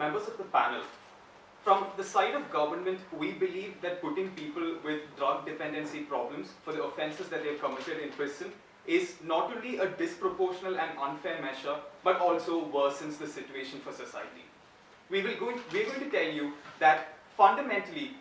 members of the panel, from the side of government, we believe that putting people with drug dependency problems for the offenses that they've committed in prison is not only a disproportional and unfair measure, but also worsens the situation for society. We will go, we're going to tell you that fundamentally,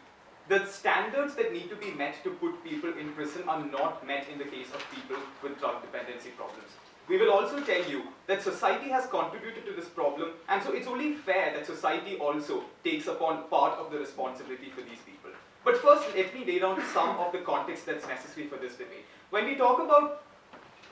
the standards that need to be met to put people in prison are not met in the case of people with drug dependency problems. We will also tell you that society has contributed to this problem, and so it's only fair that society also takes upon part of the responsibility for these people. But first, let me lay down some of the context that's necessary for this debate. When we talk about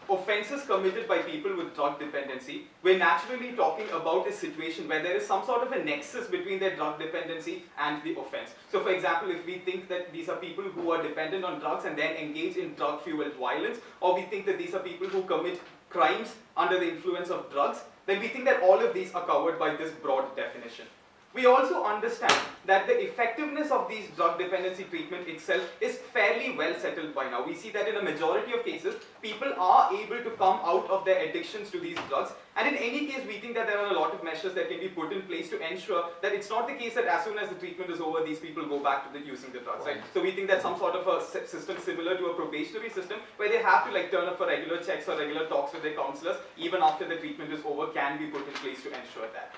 offenses committed by people with drug dependency, we're naturally talking about a situation where there is some sort of a nexus between their drug dependency and the offense. So for example, if we think that these are people who are dependent on drugs and then engage in drug-fueled violence, or we think that these are people who commit crimes under the influence of drugs, then we think that all of these are covered by this broad definition. We also understand that the effectiveness of these drug dependency treatment itself is fairly well settled by now. We see that in a majority of cases, people are able to come out of their addictions to these drugs. And in any case, we think that there are a lot of measures that can be put in place to ensure that it's not the case that as soon as the treatment is over, these people go back to the, using the drugs, right? So we think that some sort of a system similar to a probationary system where they have to like turn up for regular checks or regular talks with their counselors even after the treatment is over can be put in place to ensure that.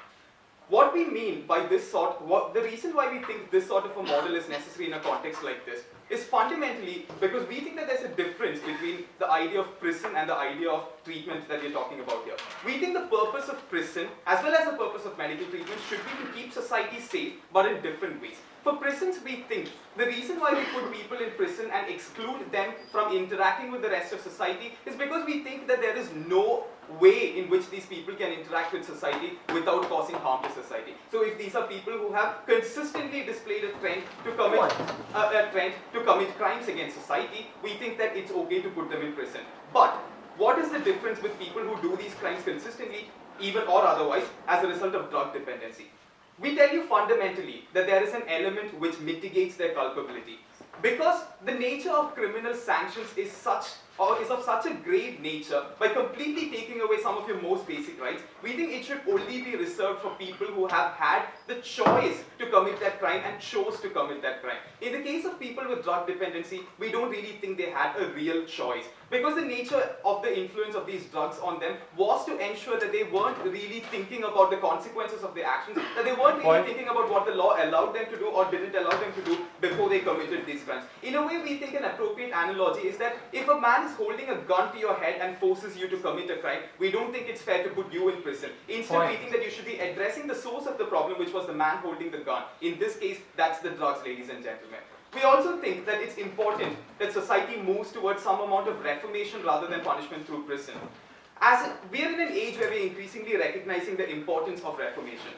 What we mean by this sort, what, the reason why we think this sort of a model is necessary in a context like this is fundamentally because we think that there's a difference between the idea of prison and the idea of treatment that we're talking about here. We think the purpose of prison as well as the purpose of medical treatment should be to keep society safe but in different ways. For prisons, we think the reason why we put people in prison and exclude them from interacting with the rest of society is because we think that there is no way in which these people can interact with society without causing harm to society. So if these are people who have consistently displayed a trend to commit uh, a trend to commit crimes against society, we think that it's okay to put them in prison. But what is the difference with people who do these crimes consistently, even or otherwise, as a result of drug dependency? We tell you fundamentally that there is an element which mitigates their culpability. Because the nature of criminal sanctions is such or is of such a grave nature, by completely taking away some of your most basic rights, we think it should only be reserved for people who have had the choice to commit that crime and chose to commit that crime. In the case of people with drug dependency, we don't really think they had a real choice. Because the nature of the influence of these drugs on them was to ensure that they weren't really thinking about the consequences of their actions, that they weren't really thinking about what the law allowed them to do or didn't allow them to do before they committed these crimes. In a way, we think an appropriate analogy is that if a man is holding a gun to your head and forces you to commit a crime, we don't think it's fair to put you in prison. Instead, Point. we think that you should be addressing the source of the problem, which was the man holding the gun. In this case, that's the drugs, ladies and gentlemen. We also think that it's important that society moves towards some amount of reformation rather than punishment through prison. As we are in an age where we're increasingly recognizing the importance of reformation.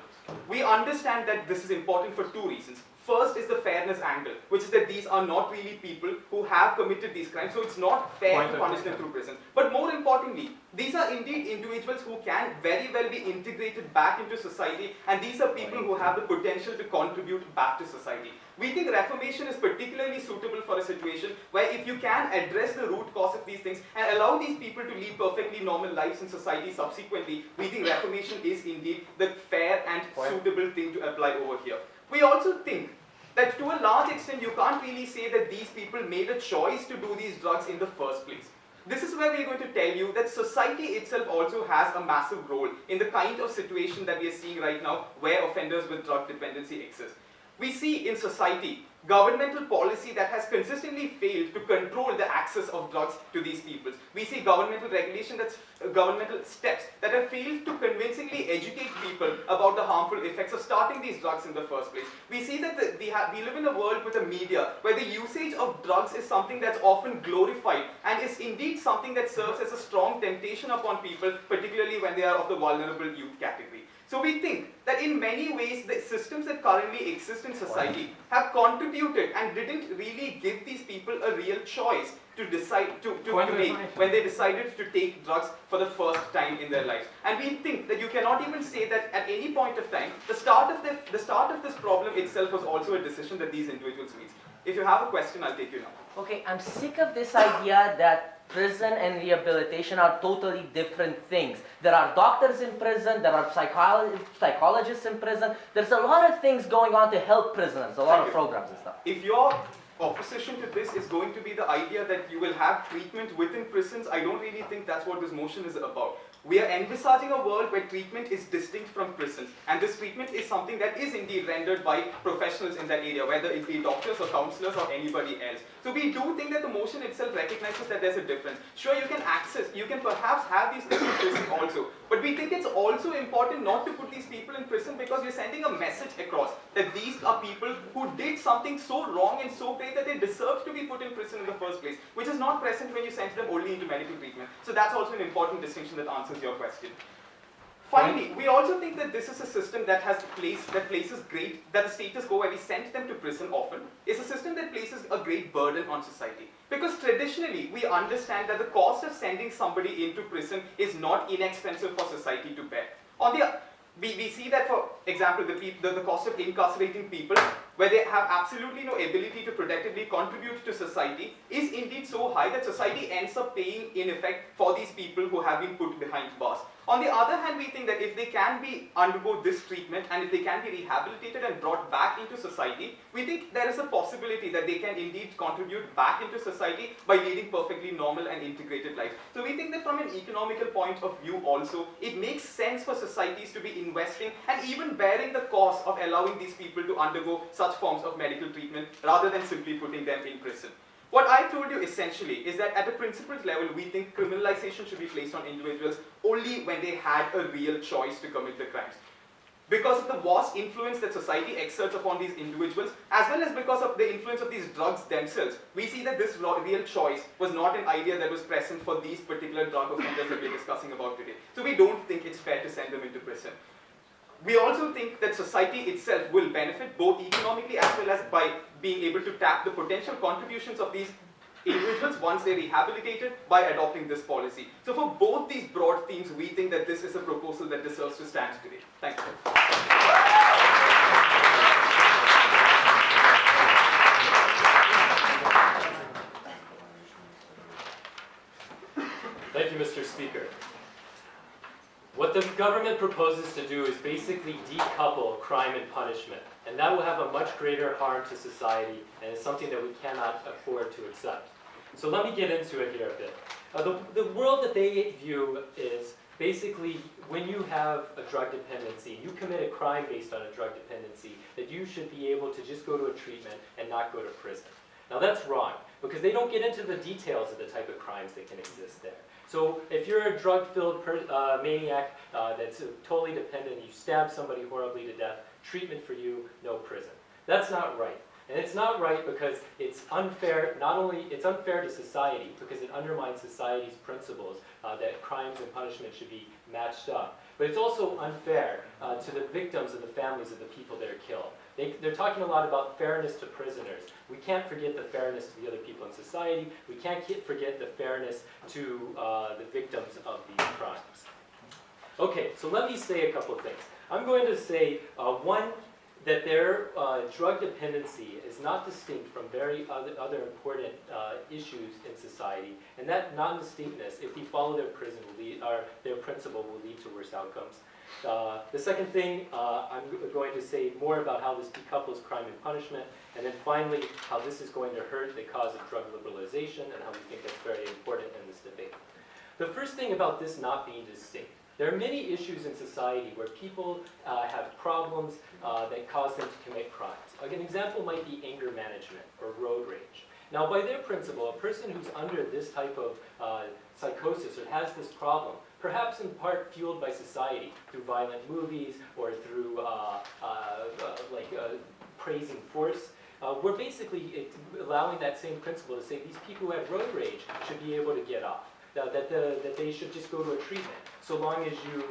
We understand that this is important for two reasons. First is the fairness angle, which is that these are not really people who have committed these crimes, so it's not fair Point to punish them through prison. But more importantly, these are indeed individuals who can very well be integrated back into society, and these are people who have the potential to contribute back to society. We think reformation is particularly suitable for a situation where if you can address the root cause of these things and allow these people to lead perfectly normal lives in society subsequently, we think reformation is indeed the fair and suitable thing to apply over here. We also think that to a large extent you can't really say that these people made a choice to do these drugs in the first place. This is where we're going to tell you that society itself also has a massive role in the kind of situation that we are seeing right now where offenders with drug dependency exist. We see in society governmental policy that has consistently failed to control the access of drugs to these people. We see governmental regulation that's uh, governmental steps that have failed to convincingly educate people about the harmful effects of starting these drugs in the first place. We see that the, we, we live in a world with a media where the usage of drugs is something that's often glorified and is indeed something that serves as a strong temptation upon people, particularly when they are of the vulnerable youth category. So we think that in many ways the systems that currently exist in society have contributed and didn't really give these people a real choice to decide to, to, to make when they decided to take drugs for the first time in their lives. And we think that you cannot even say that at any point of time, the start of the, the start of this problem itself was also a decision that these individuals made. If you have a question, I'll take you now. Okay, I'm sick of this idea that prison and rehabilitation are totally different things. There are doctors in prison, there are psycholo- psychologists in prison. There's a lot of things going on to help prisoners, a lot Thank of you. programs and stuff. If your opposition to this is going to be the idea that you will have treatment within prisons, I don't really think that's what this motion is about. We are envisaging a world where treatment is distinct from prisons, and this treatment is something that is indeed rendered by professionals in that area, whether it be doctors or counselors or anybody else. So we do think that the motion itself recognizes that there's a difference. Sure, you can access, you can perhaps have these people in prison also, but we think it's also important not to put these people in prison because you're sending a message across that these are people who did something so wrong and so great that they deserve to be put in prison in the first place, which is not present when you send them only into medical treatment. So that's also an important distinction that answers your question. Finally, we also think that this is a system that has place that places great that the status quo where we send them to prison often is a system that places a great burden on society. Because traditionally we understand that the cost of sending somebody into prison is not inexpensive for society to bear. On the we, we see that for example the, the, the cost of incarcerating people where they have absolutely no ability to productively contribute to society is indeed so high that society ends up paying in effect for these people who have been put behind bars. On the other hand, we think that if they can be undergo this treatment and if they can be rehabilitated and brought back into society, we think there is a possibility that they can indeed contribute back into society by leading perfectly normal and integrated lives. So we think that from an economical point of view also, it makes sense for societies to be investing and even bearing the cost of allowing these people to undergo such forms of medical treatment rather than simply putting them in prison. What I told you essentially is that at a principled level, we think criminalization should be placed on individuals only when they had a real choice to commit the crimes. Because of the vast influence that society exerts upon these individuals, as well as because of the influence of these drugs themselves, we see that this real choice was not an idea that was present for these particular drug offenders that we're discussing about today. So we don't think it's fair to send them into prison. We also think that society itself will benefit both economically as well as by being able to tap the potential contributions of these individuals once they're rehabilitated by adopting this policy. So for both these broad themes, we think that this is a proposal that deserves to stand today. Thank you Mr. Speaker. What the government proposes to do is basically decouple crime and punishment, and that will have a much greater harm to society, and it's something that we cannot afford to accept. So let me get into it here a bit. Uh, the, the world that they view is basically when you have a drug dependency, you commit a crime based on a drug dependency, that you should be able to just go to a treatment and not go to prison. Now that's wrong, because they don't get into the details of the type of crimes that can exist there. So if you're a drug-filled uh, maniac uh, that's totally dependent, you stab somebody horribly to death, treatment for you, no prison. That's not right. And it's not right because it's unfair, not only, it's unfair to society because it undermines society's principles uh, that crimes and punishment should be matched up. But it's also unfair uh, to the victims and the families of the people that are killed. They, they're talking a lot about fairness to prisoners. We can't forget the fairness to the other people in society. We can't forget the fairness to uh, the victims of these crimes. Okay, so let me say a couple of things. I'm going to say, uh, one, that their uh, drug dependency is not distinct from very other, other important uh, issues in society, and that non-distinctness, if we follow their prison, lead, or their principle, will lead to worse outcomes. Uh, the second thing, uh, I'm going to say more about how this decouples crime and punishment, and then finally, how this is going to hurt the cause of drug liberalization, and how we think that's very important in this debate. The first thing about this not being distinct, there are many issues in society where people uh, have problems uh, that cause them to commit crimes. Like an example might be anger management or road rage. Now, by their principle, a person who's under this type of uh, psychosis or has this problem, perhaps in part fueled by society through violent movies or through uh, uh, uh, like uh, praising force, uh, we're basically allowing that same principle to say these people who have road rage should be able to get off. Now, that, the, that they should just go to a treatment. So long as you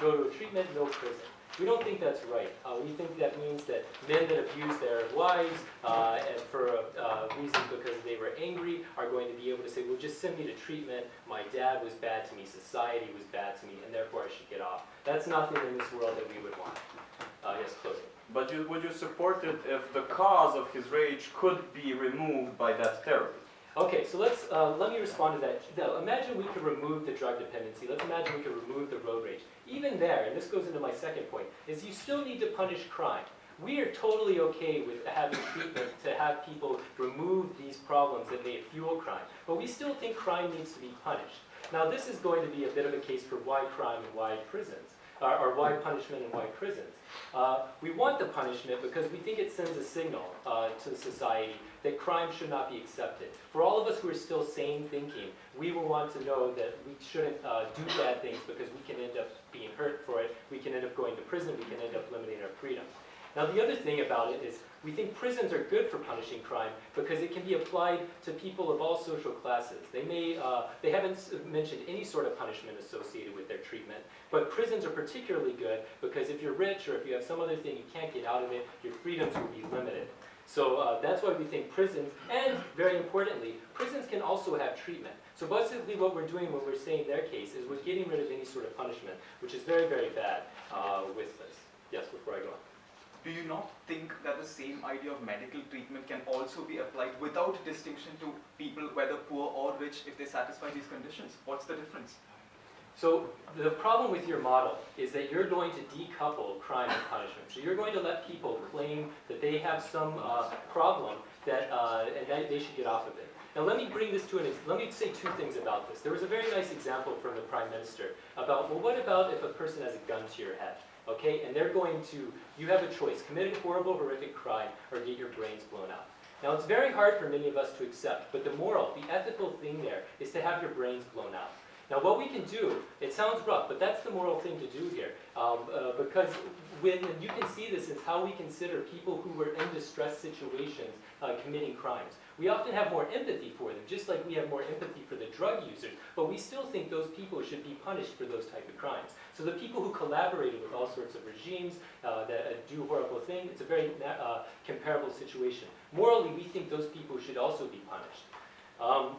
go to a treatment, no prison. We don't think that's right. Uh, we think that means that men that abuse their wives uh, and for a uh, reason because they were angry are going to be able to say, well, just send me to treatment. My dad was bad to me. Society was bad to me, and therefore I should get off. That's nothing in this world that we would want. Uh, yes. But you, would you support it if the cause of his rage could be removed by that therapy? Okay, so let's, uh, let me respond to that. Now, imagine we could remove the drug dependency. Let's imagine we could remove the road rage. Even there, and this goes into my second point, is you still need to punish crime. We are totally okay with having treatment to have people remove these problems that may fuel crime, but we still think crime needs to be punished. Now, this is going to be a bit of a case for why crime and why prisons, or, or why punishment and why prisons. Uh, we want the punishment because we think it sends a signal uh, to society that crime should not be accepted. For all of us who are still sane thinking, we will want to know that we shouldn't uh, do bad things because we can end up being hurt for it, we can end up going to prison, we can end up limiting our freedom. Now the other thing about it is we think prisons are good for punishing crime because it can be applied to people of all social classes. They may, uh, they haven't mentioned any sort of punishment associated with their treatment, but prisons are particularly good because if you're rich or if you have some other thing you can't get out of it, your freedoms will be limited. So uh, that's why we think prisons, and very importantly, prisons can also have treatment. So basically what we're doing when we're saying their case is we're getting rid of any sort of punishment, which is very, very bad uh, with this. Yes, before I go on. Do you not think that the same idea of medical treatment can also be applied without distinction to people, whether poor or rich, if they satisfy these conditions? What's the difference? So the problem with your model is that you're going to decouple crime and punishment. So you're going to let people claim that they have some uh, problem that, uh, and that they should get off of it. Now let me bring this to an, let me say two things about this. There was a very nice example from the Prime Minister about, well what about if a person has a gun to your head? okay? And they're going to, you have a choice, commit a horrible, horrific crime or get your brains blown out. Now it's very hard for many of us to accept, but the moral, the ethical thing there is to have your brains blown out. Now what we can do, it sounds rough, but that's the moral thing to do here. Um, uh, because when, you can see this is how we consider people who were in distress situations uh, committing crimes. We often have more empathy for them, just like we have more empathy for the drug users, but we still think those people should be punished for those type of crimes. So the people who collaborated with all sorts of regimes uh, that uh, do horrible things, it's a very uh, comparable situation. Morally, we think those people should also be punished. Um,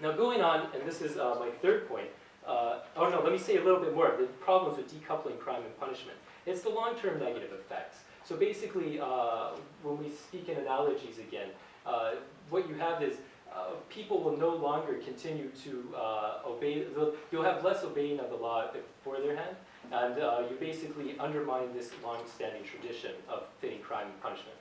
now going on, and this is uh, my third point, uh, oh no, let me say a little bit more, the problems with decoupling crime and punishment. It's the long-term negative effects. So basically, uh, when we speak in analogies again, uh, what you have is uh, people will no longer continue to uh, obey, you'll have less obeying of the law for their hand, and you basically undermine this long-standing tradition of fitting crime and punishment.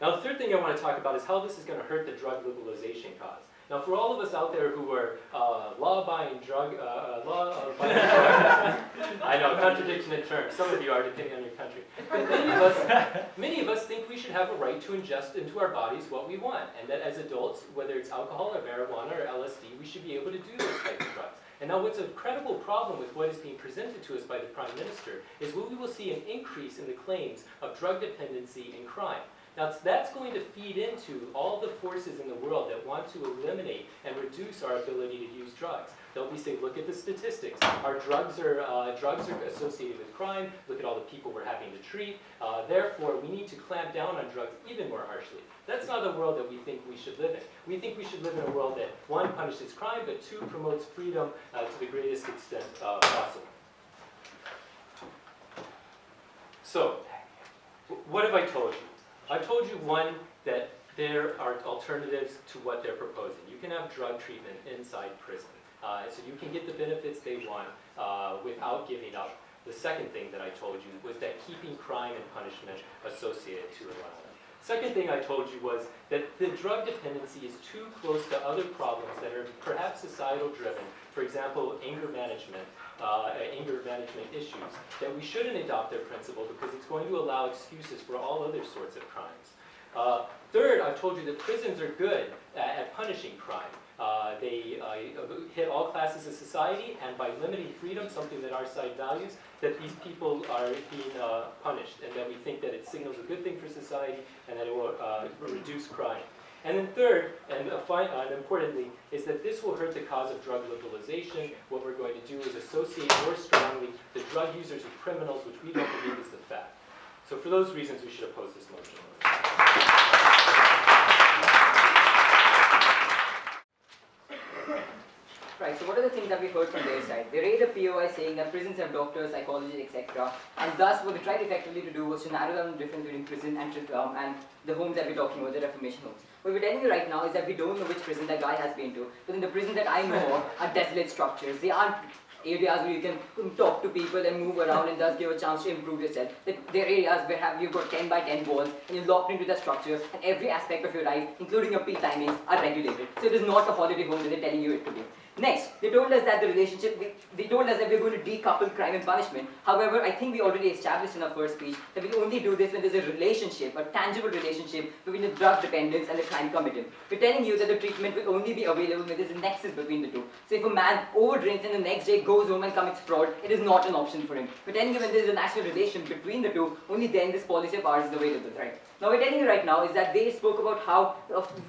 Now the third thing I want to talk about is how this is going to hurt the drug liberalization cause. Now, for all of us out there who are uh, law-abiding drug, uh, uh law-abiding I know, contradiction in terms. Some of you are, depending on your country. But many of, us, many of us think we should have a right to ingest into our bodies what we want, and that as adults, whether it's alcohol or marijuana or LSD, we should be able to do those types of drugs. And now what's a credible problem with what is being presented to us by the Prime Minister is we will see an increase in the claims of drug dependency and crime. Now that's going to feed into all the forces in the world that want to eliminate and reduce our ability to use drugs. They'll be saying, look at the statistics. Our drugs are, uh, drugs are associated with crime. Look at all the people we're having to treat. Uh, therefore, we need to clamp down on drugs even more harshly. That's not a world that we think we should live in. We think we should live in a world that, one, punishes crime, but two, promotes freedom uh, to the greatest extent uh, possible. So, what have I told you? I told you, one, that there are alternatives to what they're proposing. You can have drug treatment inside prison. Uh, so you can get the benefits they want uh, without giving up. The second thing that I told you was that keeping crime and punishment associated to it. Second thing I told you was that the drug dependency is too close to other problems that are perhaps societal driven, for example, anger management, uh, anger management issues, that we shouldn't adopt their principle because it's going to allow excuses for all other sorts of crimes. Uh, third, I've told you that prisons are good at, at punishing crime. Uh, they uh, hit all classes of society, and by limiting freedom, something that our side values, that these people are being uh, punished, and that we think that it signals a good thing for society, and that it will uh, reduce crime. And then third, and, uh, and, importantly, is that this will hurt the cause of drug liberalization. What we're going to do is associate more strongly the drug users with criminals, which we don't believe is the fact. So for those reasons, we should oppose this motion. Right, so what are the things that we heard from their side? They raised a POI saying that prisons have doctors, psychologists, etc. And thus what they tried effectively to do was to narrow down the difference between prison and, um, and the homes that we're talking about, the reformation homes. What we're telling you right now is that we don't know which prison that guy has been to. But in the prison that I know of are desolate structures. They aren't areas where you can talk to people and move around and thus give a chance to improve yourself. That They're areas where have you've got 10 by 10 walls and you're locked into that structure and every aspect of your life, including your peak timings, are regulated. So it is not a holiday home that they're telling you it to be. Next, they told us that the relationship, they, they told us that we're going to decouple crime and punishment. However, I think we already established in our first speech that we only do this when there's a relationship, a tangible relationship between the drug dependence and the crime committed. We're telling you that the treatment will only be available when there's a nexus between the two. So if a man overdrinks and the next day goes home and commits fraud, it is not an option for him. We're telling you when there's a natural relation between the two, only then this policy of ours is available, right? Now we're telling you right now is that they spoke about how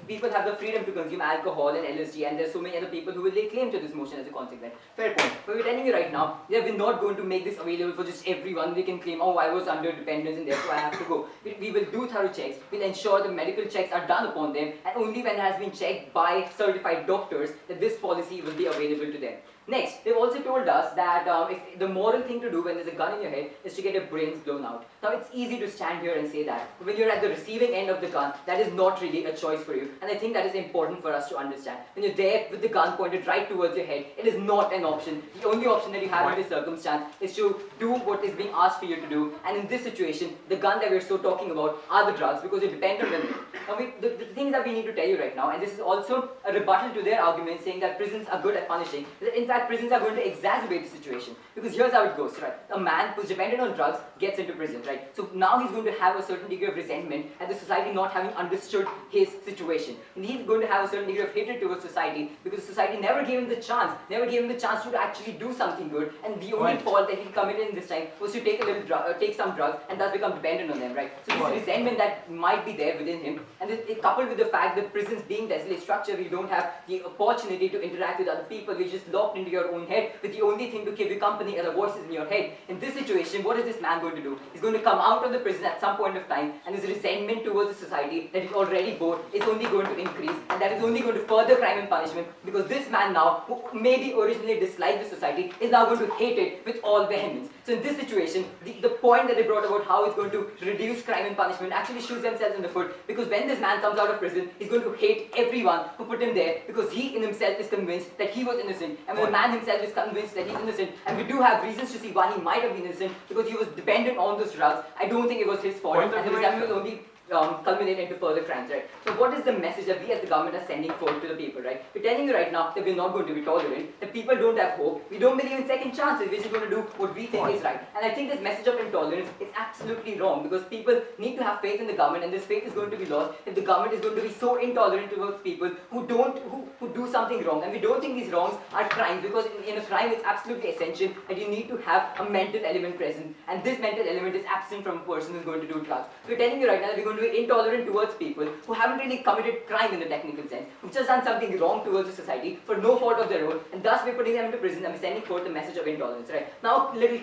people have the freedom to consume alcohol and LSD and there's so many other people who will lay claim to this motion as a consequence. Fair point. But we're telling you right now that we're not going to make this available for just everyone. They can claim, oh, I was under dependence and therefore I have to go. We, we will do thorough checks. We'll ensure the medical checks are done upon them and only when it has been checked by certified doctors that this policy will be available to them. Next, they've also told us that um, if the moral thing to do when there's a gun in your head is to get your brains blown out. Now, it's easy to stand here and say that, but when you're at the receiving end of the gun, that is not really a choice for you. And I think that is important for us to understand. When you're there with the gun pointed right towards your head, it is not an option. The only option that you have in this circumstance is to do what is being asked for you to do. And in this situation, the gun that we're so talking about are the drugs because you depend on them. Now, we, the, the things that we need to tell you right now, and this is also a rebuttal to their argument saying that prisons are good at punishing, in fact prisons are going to exacerbate the situation. Because here's how it goes, right? A man who's dependent on drugs gets into prison, right? So now he's going to have a certain degree of resentment at the society not having understood his situation. And he's going to have a certain degree of hatred towards society because society never gave him the chance, never gave him the chance to actually do something good. And the only Right. fault that he committed in this time was to take a little drug, uh, take some drugs and thus become dependent on them, right? So this Right. resentment that might be there within him, and it, it coupled with the fact that prisons being desolate structure, you don't have the opportunity to interact with other people. You're just locked into your own head with the only thing to keep you company are the voices in your head. In this situation, what is this man going to do? He's going to come out of the prison at some point of time, and his resentment towards the society that he already bore is only going to increase, and that is only going to further crime and punishment because this man now, who maybe originally disliked the society, is now going to hate it with all vehemence. So in this situation, the, the point that they brought about how it's going to reduce crime and punishment actually shoots themselves in the foot because when this man comes out of prison, he's going to hate everyone who put him there because he in himself is convinced that he was innocent. And when man himself is convinced that he's innocent, and we do have reasons to see why he might have been innocent because he was dependent on those drugs, I don't think it was his fault. And the view, resentment only um, culminate into further crimes, right? So what is the message that we as the government are sending forth to the people, right? We're telling you right now that we're not going to be tolerant, that people don't have hope, we don't believe in second chances, we're just going to do what we think is right. And I think this message of intolerance is absolutely wrong because people need to have faith in the government and this faith is going to be lost if the government is going to be so intolerant towards people who don't, who, who do something wrong. And we don't think these wrongs are crimes because in, in a crime it's absolutely essential that you need to have a mental element present. And this mental element is absent from a person who's going to do drugs. So we're telling you right now that we're going to be intolerant towards people who haven't really committed crime in the technical sense, who've just done something wrong towards the society for no fault of their own, and thus we're putting them into prison and we're sending forth the message of intolerance, right? Now, little.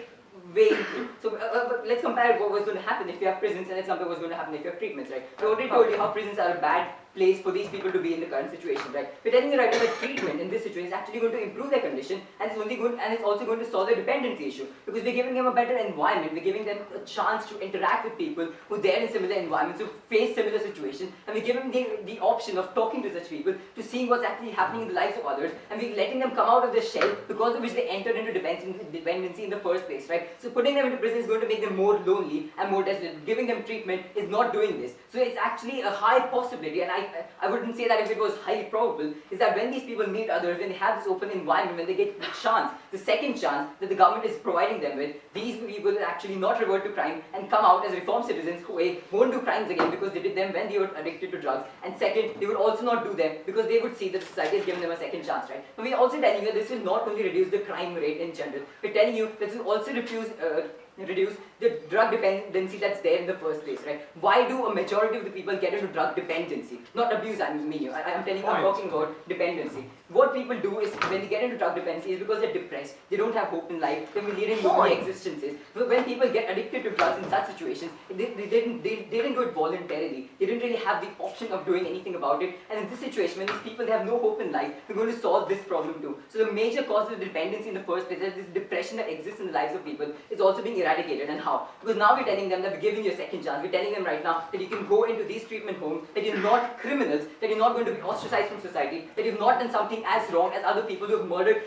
So uh, uh, let's compare what was going to happen if you have prisons and let's compare what's going to happen if you have treatments, right? I already told you how prisons are a bad place for these people to be in the current situation, right? We're telling you right that treatment in this situation is actually going to improve their condition and it's only good and it's also going to solve their dependency issue because we're giving them a better environment, we're giving them a chance to interact with people who are there in similar environments, who face similar situations, and we're giving them the, the option of talking to such people, to seeing what's actually happening in the lives of others, and we're letting them come out of their shell because of which they entered into dependency in the first place, right? So putting them into prison is going to make them more lonely and more desolate. Giving them treatment is not doing this. So it's actually a high possibility, and I, I wouldn't say that if it was highly probable, is that when these people meet others, when they have this open environment, when they get the chance, the second chance that the government is providing them with, these people will actually not revert to crime and come out as reformed citizens who A, won't do crimes again because they did them when they were addicted to drugs, and second, they would also not do them because they would see that society has given them a second chance, right? But we're also telling you that this will not only reduce the crime rate in general, we're telling you that this will also reduce, uh, reduce the drug dependency that's there in the first place, right? Why do a majority of the people get into drug dependency? Not abuse, I mean, I, I'm telling you, I'm talking about dependency. What people do is when they get into drug dependency is because they're depressed, they don't have hope in life, they're leading lonely existences. But when people get addicted to drugs in such situations, they, they, didn't, they, they didn't do it voluntarily. They didn't really have the option of doing anything about it. And in this situation, when these people they have no hope in life, they're going to solve this problem too. So the major cause of the dependency in the first place is this depression that exists in the lives of people is also being eradicated. And how? Because now we're telling them that we're giving you a second chance. We're telling them right now that you can go into these treatment homes, that you're not criminals, that you're not going to be ostracized from society, that you've not done something as wrong as other people who have murdered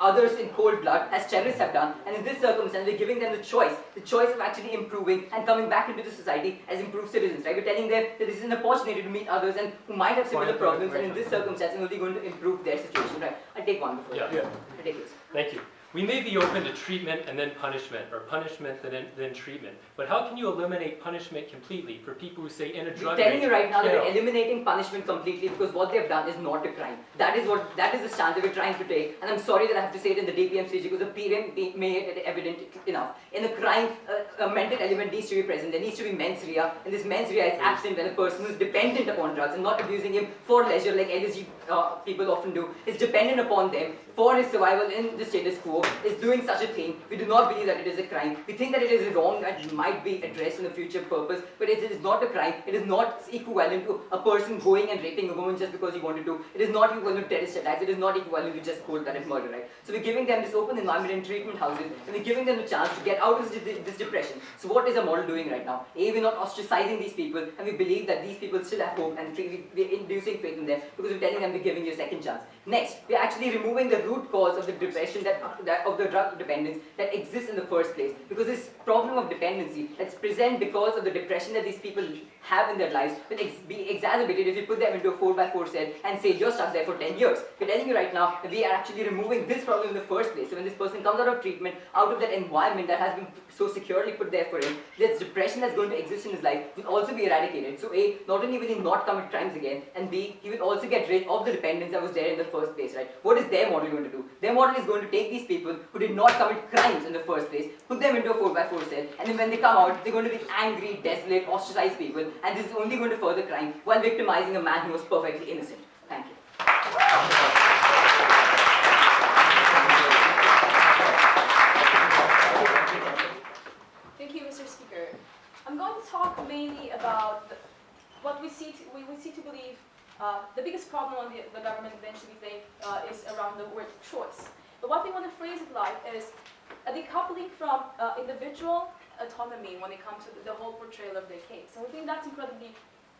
others in cold blood, as terrorists have done. And in this circumstance, we're giving them the choice, the choice of actually improving and coming back into the society as improved citizens, right? We're telling them that this is an opportunity to meet others and who might have similar problems, and in this circumstance, are only going to improve their situation, right? I'll take one before. Yeah. I'll take this. Thank you. We may be open to treatment and then punishment, or punishment and then, then treatment. But how can you eliminate punishment completely for people who say in a drug telling you right now that we're eliminating punishment completely because what they've done is not a crime. That is what that is the stance that we're trying to take. And I'm sorry that I have to say it in the DPM stage because the PM made it evident enough. In a crime, uh, a mental element needs to be present. There needs to be mens rea, and this mens rea is absent when a person is dependent upon drugs and not abusing him for leisure like LSD uh, people often do, is dependent upon them for his survival in the status quo, is doing such a thing. We do not believe that it is a crime. We think that it is wrong and might be addressed in a future purpose, but it is not a crime. It is not equivalent to a person going and raping a woman just because he wanted to. It is not equivalent to terrorist attacks. It is not equivalent to just cold-blooded murder, right? So we're giving them this open environment in treatment houses, and we're giving them the chance to get out of this, this depression. So what is our model doing right now? A, we're not ostracizing these people, and we believe that these people still have hope, and we're inducing faith in them because we're telling them we're giving you a second chance. Next, we're actually removing the root cause of the depression that, that of the drug dependence that exists in the first place. Because this problem of dependency that's present because of the depression that these people have in their lives will ex- be exacerbated if you put them into a 4x4 cell and say you're stuck there for 10 years. We're telling you right now we are actually removing this problem in the first place. So when this person comes out of treatment, out of that environment that has been so securely put there for him, this depression that's going to exist in his life will also be eradicated. So A, not only will he not commit crimes again, and B, he will also get rid of the dependence that was there in the first place, right? What is their model going to do? Their model is going to take these people who did not commit crimes in the first place, put them into a 4x4 cell, and then when they come out, they're going to be angry, desolate, ostracized people, and this is only going to further crime while victimizing a man who was perfectly innocent. Thank you. Mainly about the, what we see to, we, we see to believe uh, the biggest problem the, the government eventually think uh, is around the word choice. But what we want to phrase it like is a decoupling from uh, individual autonomy when it comes to the, the whole portrayal of their case. And we think that's incredibly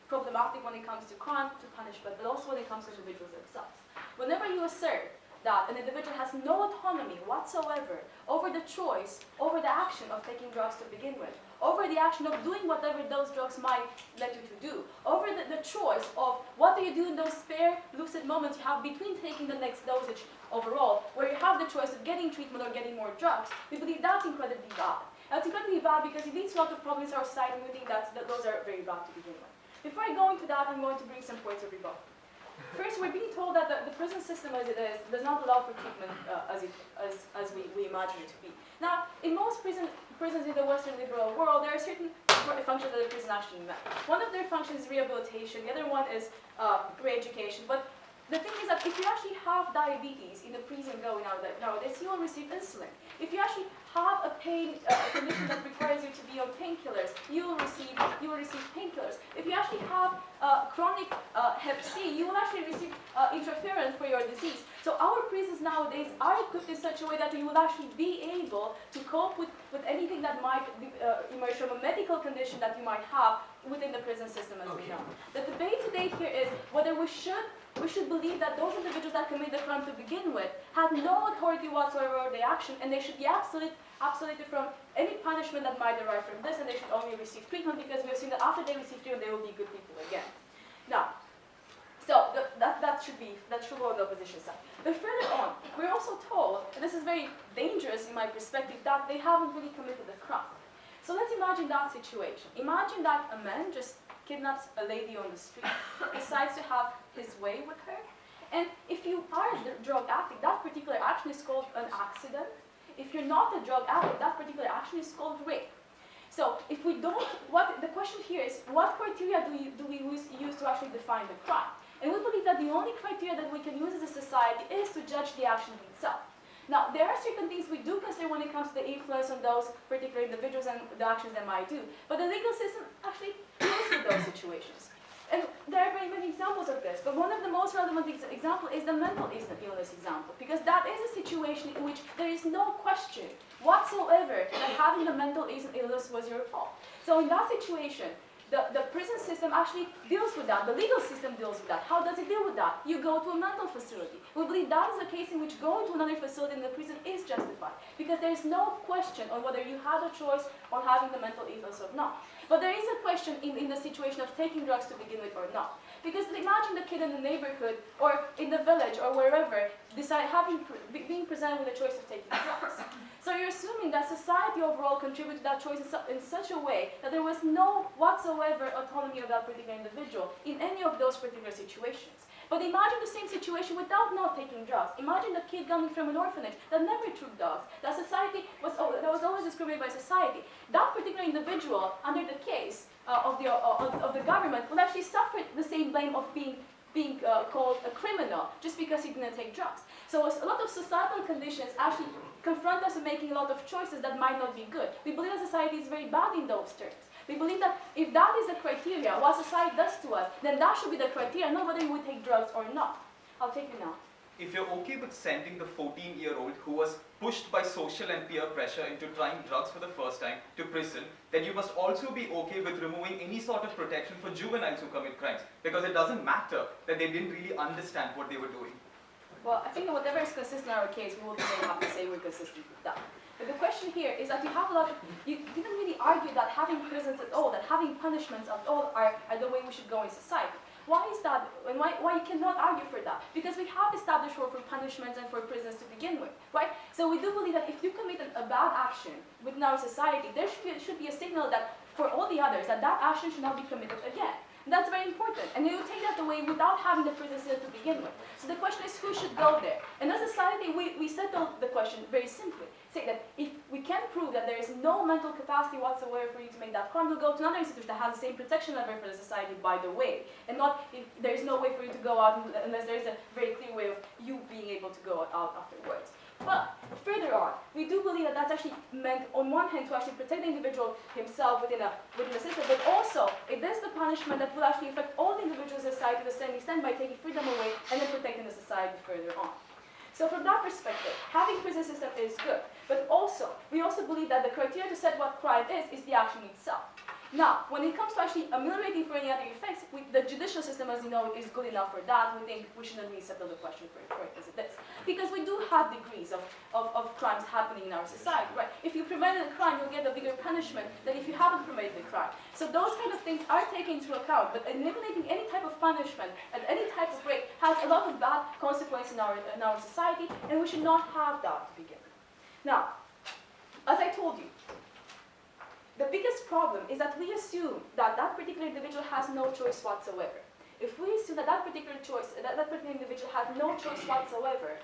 problematic when it comes to crime, to punishment, but also when it comes to individuals themselves. Whenever you assert that an individual has no autonomy whatsoever over the choice, over the action of taking drugs to begin with, over the action of doing whatever those drugs might let you to do, over the, the choice of what do you do in those spare, lucid moments you have between taking the next dosage overall, where you have the choice of getting treatment or getting more drugs, we believe that's incredibly bad. And it's incredibly bad because it leads to a lot of problems in our society and we think that's, that those are very bad to begin with. Before I go into that, I'm going to bring some points of rebuttal. First, we're being told that the, the prison system as it is does not allow for treatment uh, as, it, as, as we, we imagine it to be. Now, in most prison, prisons in the Western liberal world, there are certain functions that the prison actually met. One of their functions is rehabilitation, the other one is uh, re-education. But the thing is that if you actually have diabetes in the prison going out there nowadays, you will receive insulin. If you actually have a pain uh, a condition that requires you to be on painkillers, you will receive you will receive painkillers. If you actually have uh, chronic uh, Hep C, you will actually receive uh, interferon for your disease. So our prisons nowadays are equipped in such a way that you will actually be able to cope with, with anything that might be, uh, emerge from a medical condition that you might have within the prison system as we know. The debate today here is whether we should we should believe that those individuals that commit the crime to begin with had no authority whatsoever over their action and they should be absolute, absoluted from any punishment that might derive from this and they should only receive treatment because we have seen that after they receive treatment they will be good people again. Now, so th- that, that should be, that should go on the opposition side. But further on, we're also told, and this is very dangerous in my perspective, that they haven't really committed the crime. So let's imagine that situation. Imagine that a man just kidnaps a lady on the street, decides to have his way with her, and if you are a drug addict, that particular action is called an accident. If you're not a drug addict, that particular action is called rape. So if we don't, what the question here is, what criteria do, you, do we use, to actually define the crime? And we believe that the only criteria that we can use as a society is to judge the action itself. Now, there are certain things we do consider when it comes to the influence on those particular individuals and the actions they might do. But the legal system actually those situations. And there are very many examples of this, but one of the most relevant ex example is the mental illness example, because that is a situation in which there is no question whatsoever that having the mental illness was your fault. So in that situation, the, the prison system actually deals with that. The legal system deals with that. How does it deal with that? You go to a mental facility. We believe that is a case in which going to another facility in the prison is justified because there is no question on whether you had a choice on having the mental illness or not. But there is a question in, in the situation of taking drugs to begin with or not. Because imagine the kid in the neighborhood or in the village or wherever decide having being presented with a choice of taking drugs. So you're assuming that society overall contributed to that choice in, su in such a way that there was no whatsoever autonomy of that particular individual in any of those particular situations. But imagine the same situation without not taking drugs. Imagine the kid coming from an orphanage that never took drugs, that society was, that was always discriminated by society. That particular individual, under the case uh, of, the, uh, of, of the government, will actually suffer the same blame of being being uh, called a criminal just because he didn't take drugs. So a lot of societal conditions actually confront us with making a lot of choices that might not be good. We believe that society is very bad in those terms. We believe that if that is the criteria, what society does to us, then that should be the criteria, not whether you would take drugs or not. I'll take you now. If you're okay with sending the 14-year-old who was pushed by social and peer pressure into trying drugs for the first time to prison, then you must also be okay with removing any sort of protection for juveniles who commit crimes. Because it doesn't matter that they didn't really understand what they were doing. Well, I think that whatever is consistent in our case, we will be have to say we're consistent with that. But the question here is that you have a lot of, you didn't really argue that having prisons at all, that having punishments at all are, are the way we should go in society. Why is that, and why, why you cannot argue for that? Because we have established role for punishments and for prisons to begin with, right? So we do believe that if you commit a, a bad action within our society, there should be, should be a signal that for all the others, that that action should not be committed again. That's very important. And you take that away without having the prison system to begin with. So the question is who should go there? And as a society, we, we settle the question very simply. Say that if we can prove that there is no mental capacity whatsoever for you to make that crime, we'll go to another institution that has the same protection level for the society, by the way. And not if there is no way for you to go out unless there is a very clear way of you being able to go out afterwards. But further on, we do believe that that's actually meant, on one hand, to actually protect the individual himself within a within the system, but also it is the punishment that will actually affect all the individuals in society to the same extent by taking freedom away and then protecting the society further on. So from that perspective, having prison system is good, but also we also believe that the criteria to set what crime is is the action itself. Now, when it comes to actually ameliorating for any other effects, we, the judicial system, as you know, is good enough for that. We think we shouldn't really settle the question for, for it as it is. Because we do have degrees of, of, of crimes happening in our society, right? If you prevented a crime, you'll get a bigger punishment than if you haven't prevented the crime. So those kind of things are taken into account, but eliminating any type of punishment at any type of rate has a lot of bad consequences in our, in our society, and we should not have that to begin with. Now, as I told you, the biggest problem is that we assume that that particular individual has no choice whatsoever. If we assume that that particular choice, that, that particular individual has no choice whatsoever,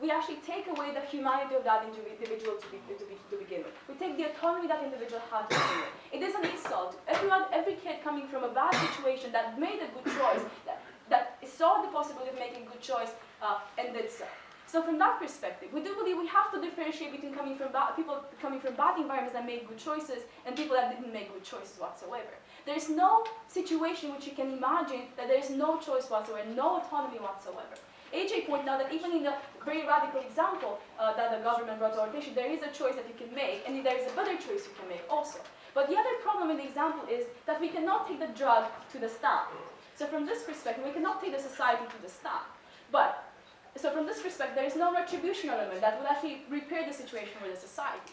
we actually take away the humanity of that individual to, be, to, be, to begin with. We take the autonomy that individual has to begin with. It is an insult. Everyone, every kid coming from a bad situation that made a good choice, that, that saw the possibility of making a good choice, uh, and did so. So from that perspective, we do believe we have to differentiate between coming from bad, people coming from bad environments that made good choices and people that didn't make good choices whatsoever. There is no situation which you can imagine that there is no choice whatsoever, no autonomy whatsoever. AJ pointed out that even in the very radical example uh, that the government brought to our attention, there is a choice that you can make, and there is a better choice you can make also. But the other problem in the example is that we cannot take the drug to the stamp. So from this perspective, we cannot take the society to the stamp. But so from this perspective, there is no retribution element that will actually repair the situation with the society.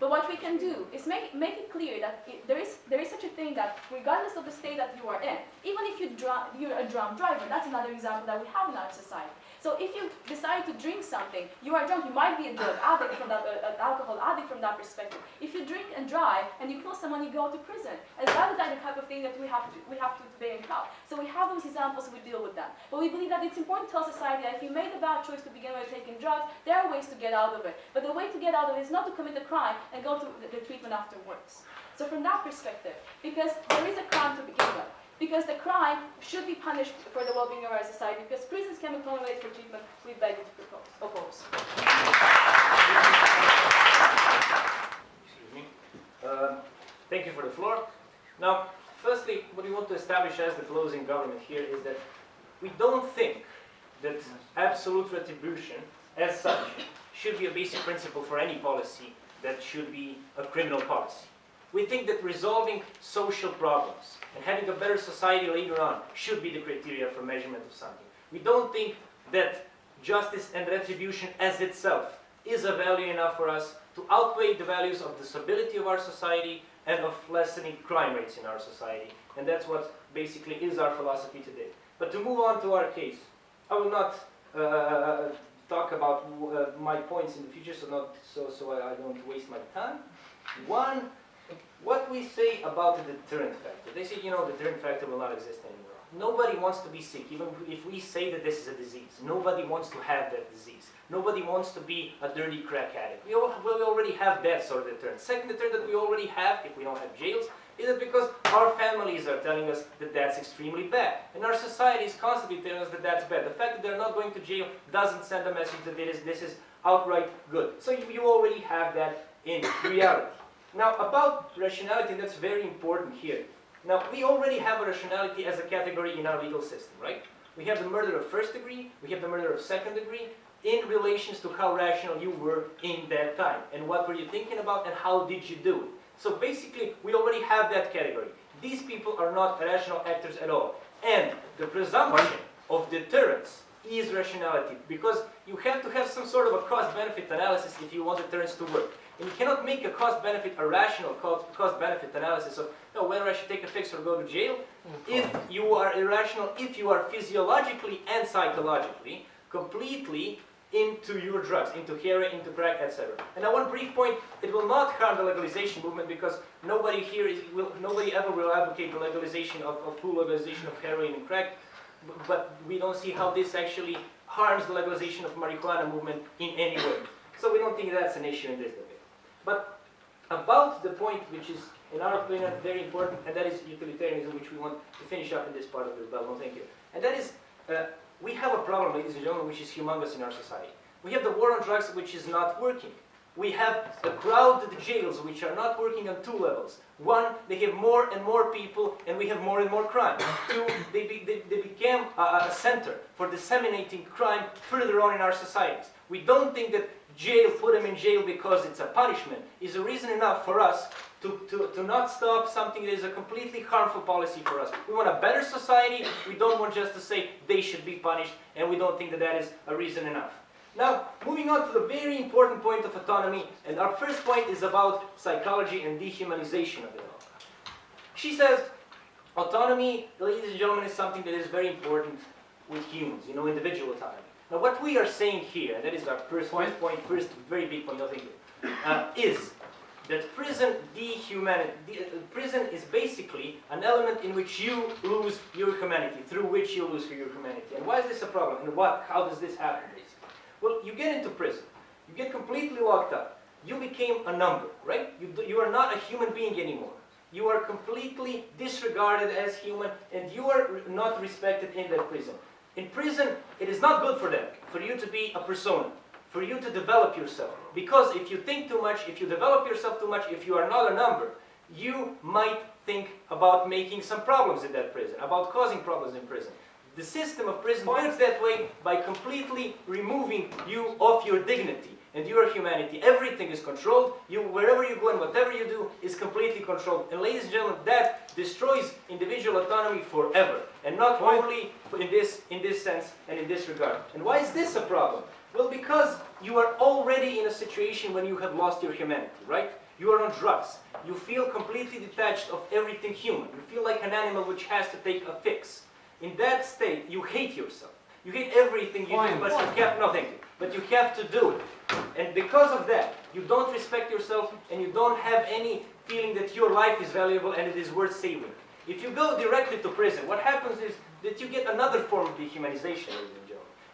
But what we can do is make, make it clear that it, there, is, there is such a thing that regardless of the state that you are in, even if you you're a drunk driver, that's another example that we have in our society. So if you decide to drink something, you are drunk, you might be a drug addict from that, uh, alcohol addict from that perspective. If you drink and drive and you kill someone, you go to prison. And that is the type of thing that we have to, we have to bear in account. So we have those examples, we deal with them. But we believe that it's important to tell society that if you made a bad choice to begin with taking drugs, there are ways to get out of it. But the way to get out of it is not to commit a crime and go to the, the treatment afterwards. So from that perspective, because there is a crime to begin with, because the crime should be punished for the well-being of our society, because prisons can be formulated for treatment, we beg you to propose, oppose. Excuse me. Um, Thank you for the floor. Now, firstly, what we want to establish as the closing government here is that we don't think that absolute retribution as such should be a basic principle for any policy that should be a criminal policy. We think that resolving social problems and having a better society later on should be the criteria for measurement of something. We don't think that justice and retribution as itself is a value enough for us to outweigh the values of the stability of our society and of lessening crime rates in our society. And that's what basically is our philosophy today. But to move on to our case, I will not uh, talk about uh, my points in the future, so not so so I, I don't waste my time. One, what we say about the deterrent factor. They say, you know, the deterrent factor will not exist anymore. Nobody wants to be sick, even if we say that this is a disease. Nobody wants to have that disease. Nobody wants to be a dirty crack addict. We, all, well, we already have that sort of deterrent. Second deterrent that we already have, if we don't have jails, is it because our families are telling us that that's extremely bad. And our society is constantly telling us that that's bad. The fact that they're not going to jail doesn't send a message that it is, this is outright good. So you, you already have that in reality. Now, about rationality, that's very important here. Now, we already have a rationality as a category in our legal system, right? We have the murder of first degree, we have the murder of second degree, in relations to how rational you were in that time, and what were you thinking about, and how did you do it. So basically, we already have that category. These people are not rational actors at all. And the presumption of deterrence is rationality, because you have to have some sort of a cost-benefit analysis if you want deterrence to work. And you cannot make a cost-benefit, a rational cost-benefit analysis of no, whether I should take a fix or go to jail, mm-hmm. if you are irrational, if you are physiologically and psychologically completely into your drugs, into heroin, into crack, etc. And now one brief point, it will not harm the legalization movement because nobody here is, will, nobody ever will advocate the legalization of, of full legalization of heroin and crack, but we don't see how this actually harms the legalization of marijuana movement in any way. So we don't think that's an issue in this. But about the point which is, in our opinion, very important, and that is utilitarianism, which we want to finish up in this part of the development. Thank you. And that is, uh, we have a problem, ladies and gentlemen, which is humongous in our society. We have the war on drugs, which is not working. We have a crowded jails, which are not working on two levels. One, they have more and more people, and we have more and more crime. Two, they, be, they, they became a, a center for disseminating crime further on in our societies. We don't think that jail, put them in jail because it's a punishment, is a reason enough for us to, to, to not stop something that is a completely harmful policy for us. We want a better society, we don't want just to say they should be punished, and we don't think that that is a reason enough. Now, moving on to the very important point of autonomy, and our first point is about psychology and dehumanization of it all. She says, autonomy, ladies and gentlemen, is something that is very important with humans, you know, individual autonomy. Now, what we are saying here, and that is our first point, point first very big point, thank you, uh, is that prison dehumanity, de uh, prison is basically an element in which you lose your humanity, through which you lose your humanity. And why is this a problem? And what, how does this happen, basically? Well, you get into prison, you get completely locked up, you became a number, right? You, do, you are not a human being anymore. You are completely disregarded as human, and you are not respected in that prison. In prison, it is not good for them, for you to be a persona, for you to develop yourself. Because if you think too much, if you develop yourself too much, if you are not a number, you might think about making some problems in that prison, about causing problems in prison. The system of prison works that way by completely removing you of your dignity and your humanity. Everything is controlled. You, wherever you go and whatever you do is completely controlled. And ladies and gentlemen, that destroys individual autonomy forever. And not only in this, in this sense and in this regard. And why is this a problem? Well, because you are already in a situation when you have lost your humanity, right? You are on drugs. You feel completely detached of everything human. You feel like an animal which has to take a fix. In that state, you hate yourself. You get everything you do, but you have, nothing. but you have to do it. And because of that, you don't respect yourself and you don't have any feeling that your life is valuable and it is worth saving. If you go directly to prison, what happens is that you get another form of dehumanization, ladies and.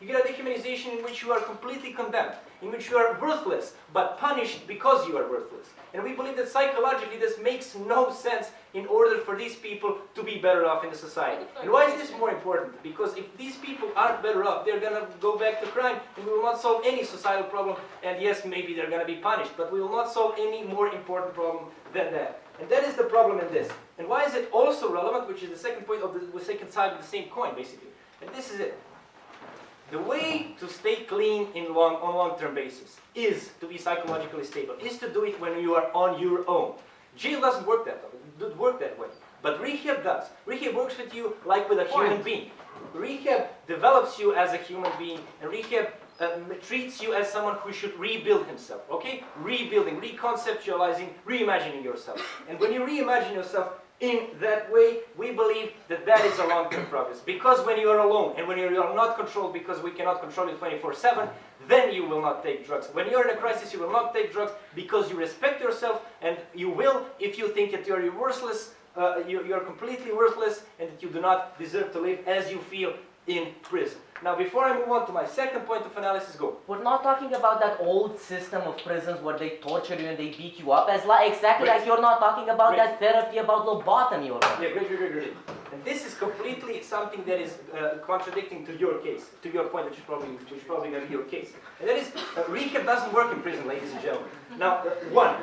You get a dehumanization in which you are completely condemned, in which you are worthless, but punished because you are worthless. And we believe that psychologically this makes no sense in order for these people to be better off in the society. And why is this more important? Because if these people aren't better off, they're gonna go back to crime and we will not solve any societal problem. And yes, maybe they're gonna be punished, but we will not solve any more important problem than that. And that is the problem in this. And why is it also relevant, which is the second point of the, the second side of the same coin, basically. And this is it. The way to stay clean in long, on long-term basis is to be psychologically stable, is to do it when you are on your own. Jail doesn't work that way, doesn't work that way. But rehab does. Rehab works with you like with a human being. Rehab develops you as a human being, and rehab um, treats you as someone who should rebuild himself, okay? Rebuilding, reconceptualizing, reimagining yourself. And when you reimagine yourself in that way, we believe that that is a long-term progress. Because when you are alone and when you are not controlled because we cannot control you 24-7, then you will not take drugs. When you're in a crisis, you will not take drugs because you respect yourself and you will if you think that you're worthless, uh, you, you're completely worthless and that you do not deserve to live as you feel in prison. Now, before I move on to my second point of analysis, go. We're not talking about that old system of prisons where they torture you and they beat you up, as like exactly Great. like you're not talking about Great. that therapy about lobotomy or Yeah, great, great, great, great. And this is completely something that is uh, contradicting to your case, to your point, which is probably, which is probably going to be your case. And that is, uh, rehab doesn't work in prison, ladies and gentlemen. Now, uh, one,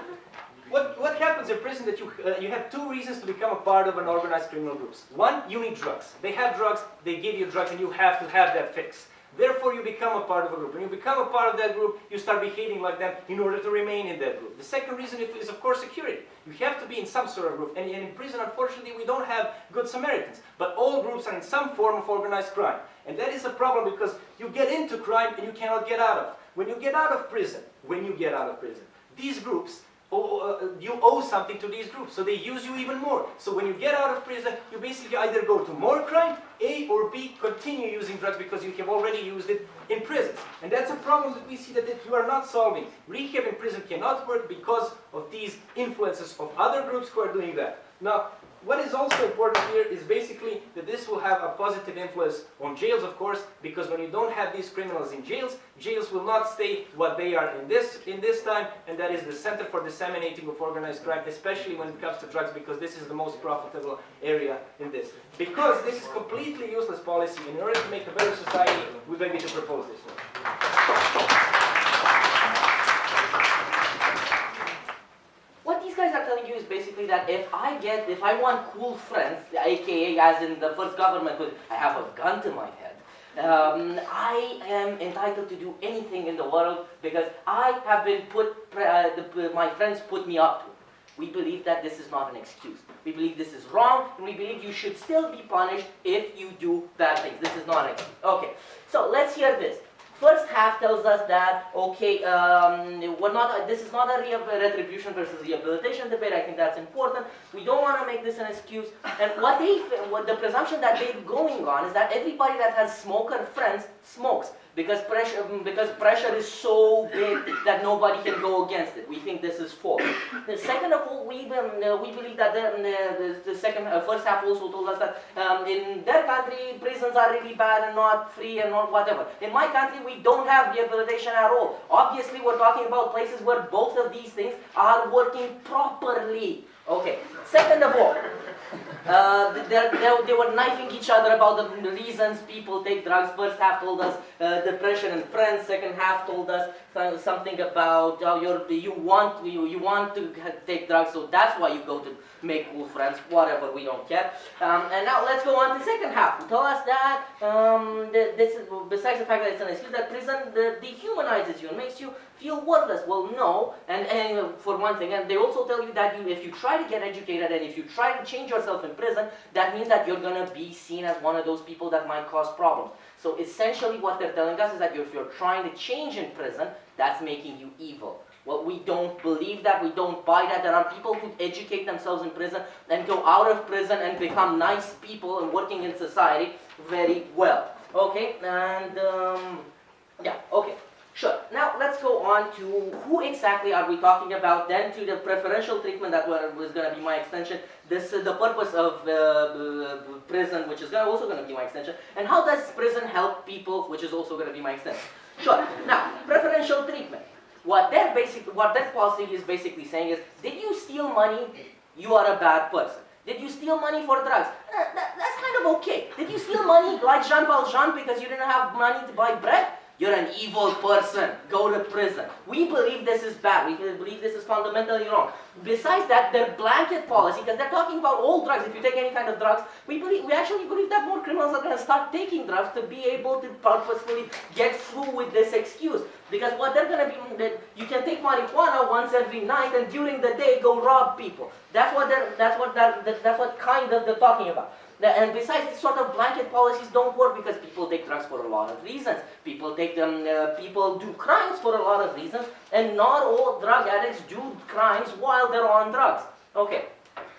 what, what happens in prison that you, uh, you have two reasons to become a part of an organized criminal groups. One, you need drugs. They have drugs, they give you drugs, and you have to have that fix. Therefore, you become a part of a group. When you become a part of that group, you start behaving like them in order to remain in that group. The second reason is, of course, security. You have to be in some sort of group. And, in prison, unfortunately, we don't have good Samaritans. But all groups are in some form of organized crime. And that is a problem because you get into crime and you cannot get out of. When you get out of prison, when you get out of prison, these groups Oh, oh, uh, uh, you owe something to these groups, so they use you even more. So when you get out of prison, you basically either go to more crime, A, or B, continue using drugs because you have already used it in prison. And that's a problem that we see that, that you are not solving. Rehab in prison cannot work because of these influences of other groups who are doing that. Now, what is also important here is basically that this will have a positive influence on jails, of course, because when you don't have these criminals in jails, jails will not stay what they are in this in this time, and that is the center for disseminating of organized crime, especially when it comes to drugs, because this is the most profitable area in this. Because this is completely useless policy, in order to make a better society, we beg you to propose this one. Basically that if I get, if I want cool friends, aka as in the first government, I have a gun to my head, um, I am entitled to do anything in the world because I have been put, uh, the, my friends put me up to. We believe that this is not an excuse. We believe this is wrong, and we believe you should still be punished if you do bad things. This is not an excuse. Okay, so let's hear this. First half tells us that, okay, um, we're not, this is not a re- retribution versus rehabilitation debate. I think that's important. We don't want to make this an excuse. And what they, what the presumption that they're going on is that everybody that has smoker friends smokes because pressure, because pressure is so big that nobody can go against it. We think this is false. The second of all, we, um, uh, we believe that the, um, uh, the, the second, uh, first half also told us that um, in their country, prisons are really bad and not free and not whatever. In my country, we don't have rehabilitation at all. Obviously, we're talking about places where both of these things are working properly. Okay, second of all, uh, they, they, were knifing each other about the reasons people take drugs. First half told us uh, depression and friends. Second half told us something about how you're, you want you, you want to take drugs, so that's why you go to make cool friends. Whatever, we don't care. Um, and now let's go on to second half. Tell us that um, this is besides the fact that it's an excuse that prison dehumanizes you and makes you feel worthless. Well, no, and, and uh, for one thing, and they also tell you that you, if you try to get educated and if you try to change yourself in prison, that means that you're gonna be seen as one of those people that might cause problems. So essentially, what they're telling us is that if you're trying to change in prison, that's making you evil. Well, we don't believe that. We don't buy that. There are people who educate themselves in prison and go out of prison and become nice people and working in society very well. Okay, and um, yeah, okay. Sure. Now let's go on to who exactly are we talking about? Then to the preferential treatment that was going to be my extension. This is the purpose of uh, uh, prison, which is gonna, also going to be my extension. And how does prison help people, which is also going to be my extension. Sure. Now preferential treatment. What that basic, what that policy is basically saying is, did you steal money? You are a bad person. Did you steal money for drugs? Uh, that, that's kind of okay. Did you steal money like Jean Valjean because you didn't have money to buy bread? You're an evil person. Go to prison. We believe this is bad. We believe this is fundamentally wrong. Besides that, their blanket policy, because they're talking about all drugs, if you take any kind of drugs, we believe we actually believe that more criminals are going to start taking drugs to be able to purposefully get through with this excuse. Because what they're going to be, that you can take marijuana once every night and during the day go rob people. That's what they're, that's what that, that's what kind of they're talking about. And besides, these sort of blanket policies don't work because people take drugs for a lot of reasons. People take them, uh, people do crimes for a lot of reasons, and not all drug addicts do crimes while they're on drugs. Okay,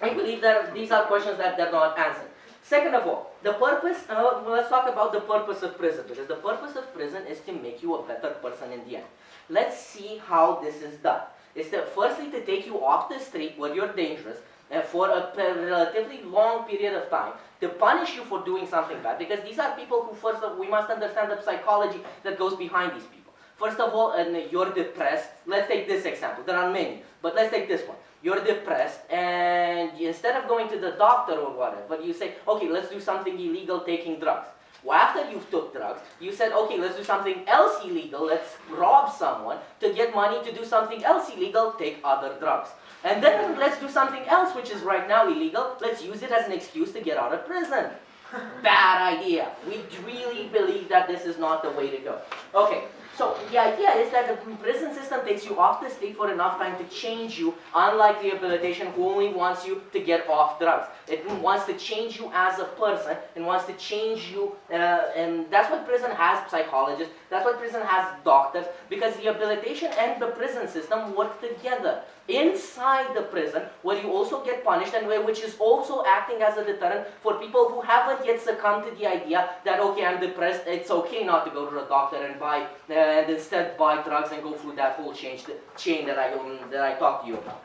I believe that these are questions that they're not answered. Second of all, the purpose, uh, let's talk about the purpose of prison, because the purpose of prison is to make you a better person in the end. Let's see how this is done. It's to, firstly to take you off the street where you're dangerous, uh, for a relatively long period of time to punish you for doing something bad because these are people who first of we must understand the psychology that goes behind these people. First of all, and you're depressed. Let's take this example. There are many, but let's take this one. You're depressed, and instead of going to the doctor or whatever, you say, okay, let's do something illegal, taking drugs. Well, after you've took drugs, you said, okay, let's do something else illegal, let's rob someone to get money to do something else illegal, take other drugs. And then let's do something else which is right now illegal, let's use it as an excuse to get out of prison. Bad idea. We really believe that this is not the way to go. Okay, so the idea is that the prison system takes you off the street for enough time to change you, unlike rehabilitation who only wants you to get off drugs. It wants to change you as a person and wants to change you, uh, and that's what prison has psychologists, that's what prison has doctors, because rehabilitation and the prison system work together inside the prison where you also get punished and where, which is also acting as a deterrent for people who haven't yet succumbed to the idea that okay I'm depressed it's okay not to go to the doctor and buy uh, and instead buy drugs and go through that whole change, chain that I um, that I talked to you about.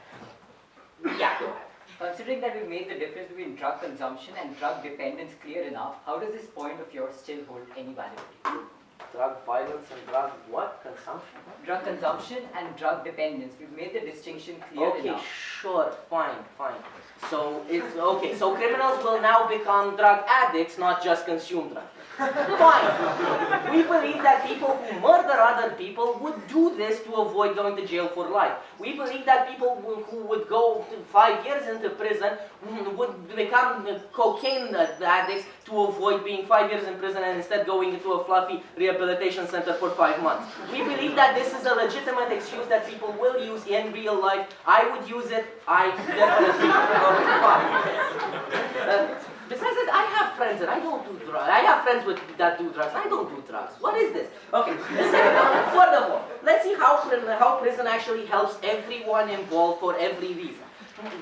Yeah, go ahead. Considering that we made the difference between drug consumption and drug dependence clear enough, how does this point of yours still hold any validity? Drug violence and drug what? Consumption? Drug consumption and drug dependence. We've made the distinction clear Okay, enough. sure, fine, fine. So it's okay. So criminals will now become drug addicts, not just consume drugs. Fine. We believe that people who murder other people would do this to avoid going to jail for life. We believe that people who would go five years into prison would become cocaine addicts to avoid being five years in prison and instead going into a fluffy rehabilitation center for five months. We believe that this is a legitimate excuse that people will use in real life. I would use it. I definitely would. Uh, Besides that, I have friends and I don't do drugs. I have friends with, that do drugs. I don't do drugs. What is this? Okay. Furthermore, let's see how, how prison actually helps everyone involved for every reason.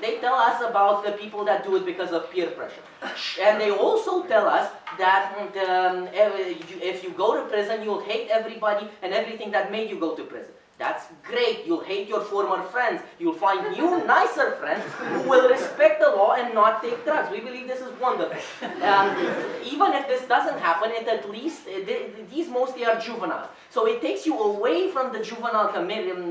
They tell us about the people that do it because of peer pressure. And they also tell us that um, if you go to prison, you'll hate everybody and everything that made you go to prison. That's great. You'll hate your former friends. You'll find new, nicer friends who will respect the law and not take drugs. We believe this is wonderful. Um, even if this doesn't happen, it at least, uh, these mostly are juveniles. So it takes you away from the juvenile committee um,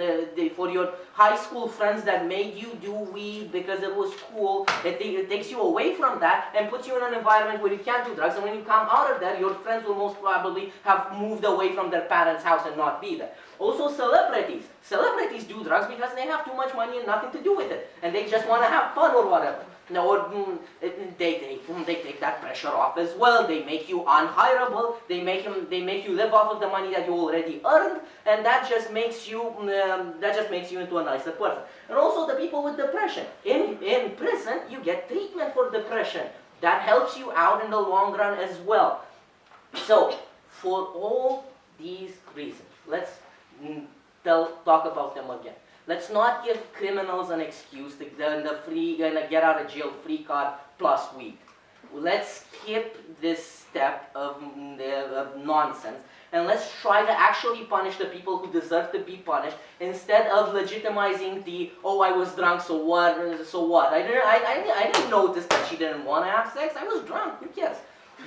for your high school friends that made you do weed because it was cool. It, it takes you away from that and puts you in an environment where you can't do drugs. And when you come out of there, your friends will most probably have moved away from their parents' house and not be there. Also celebrities. Celebrities do drugs because they have too much money and nothing to do with it. And they just want to have fun or whatever. No, or, mm, they, take, mm, they take that pressure off as well. They make you unhireable. They make, them, they make you live off of the money that you already earned. And that just makes you, um, that just makes you into a nicer person. And also the people with depression. In, in prison, you get treatment for depression. That helps you out in the long run as well. So, for all these reasons, let's tell, talk about them again. Let's not give criminals an excuse to the free get out of jail free card plus weed. Let's skip this step of, mm, of nonsense and let's try to actually punish the people who deserve to be punished instead of legitimizing the oh I was drunk so what so what? I didn't I, I, I didn't notice that she didn't want to have sex. I was drunk. Who cares?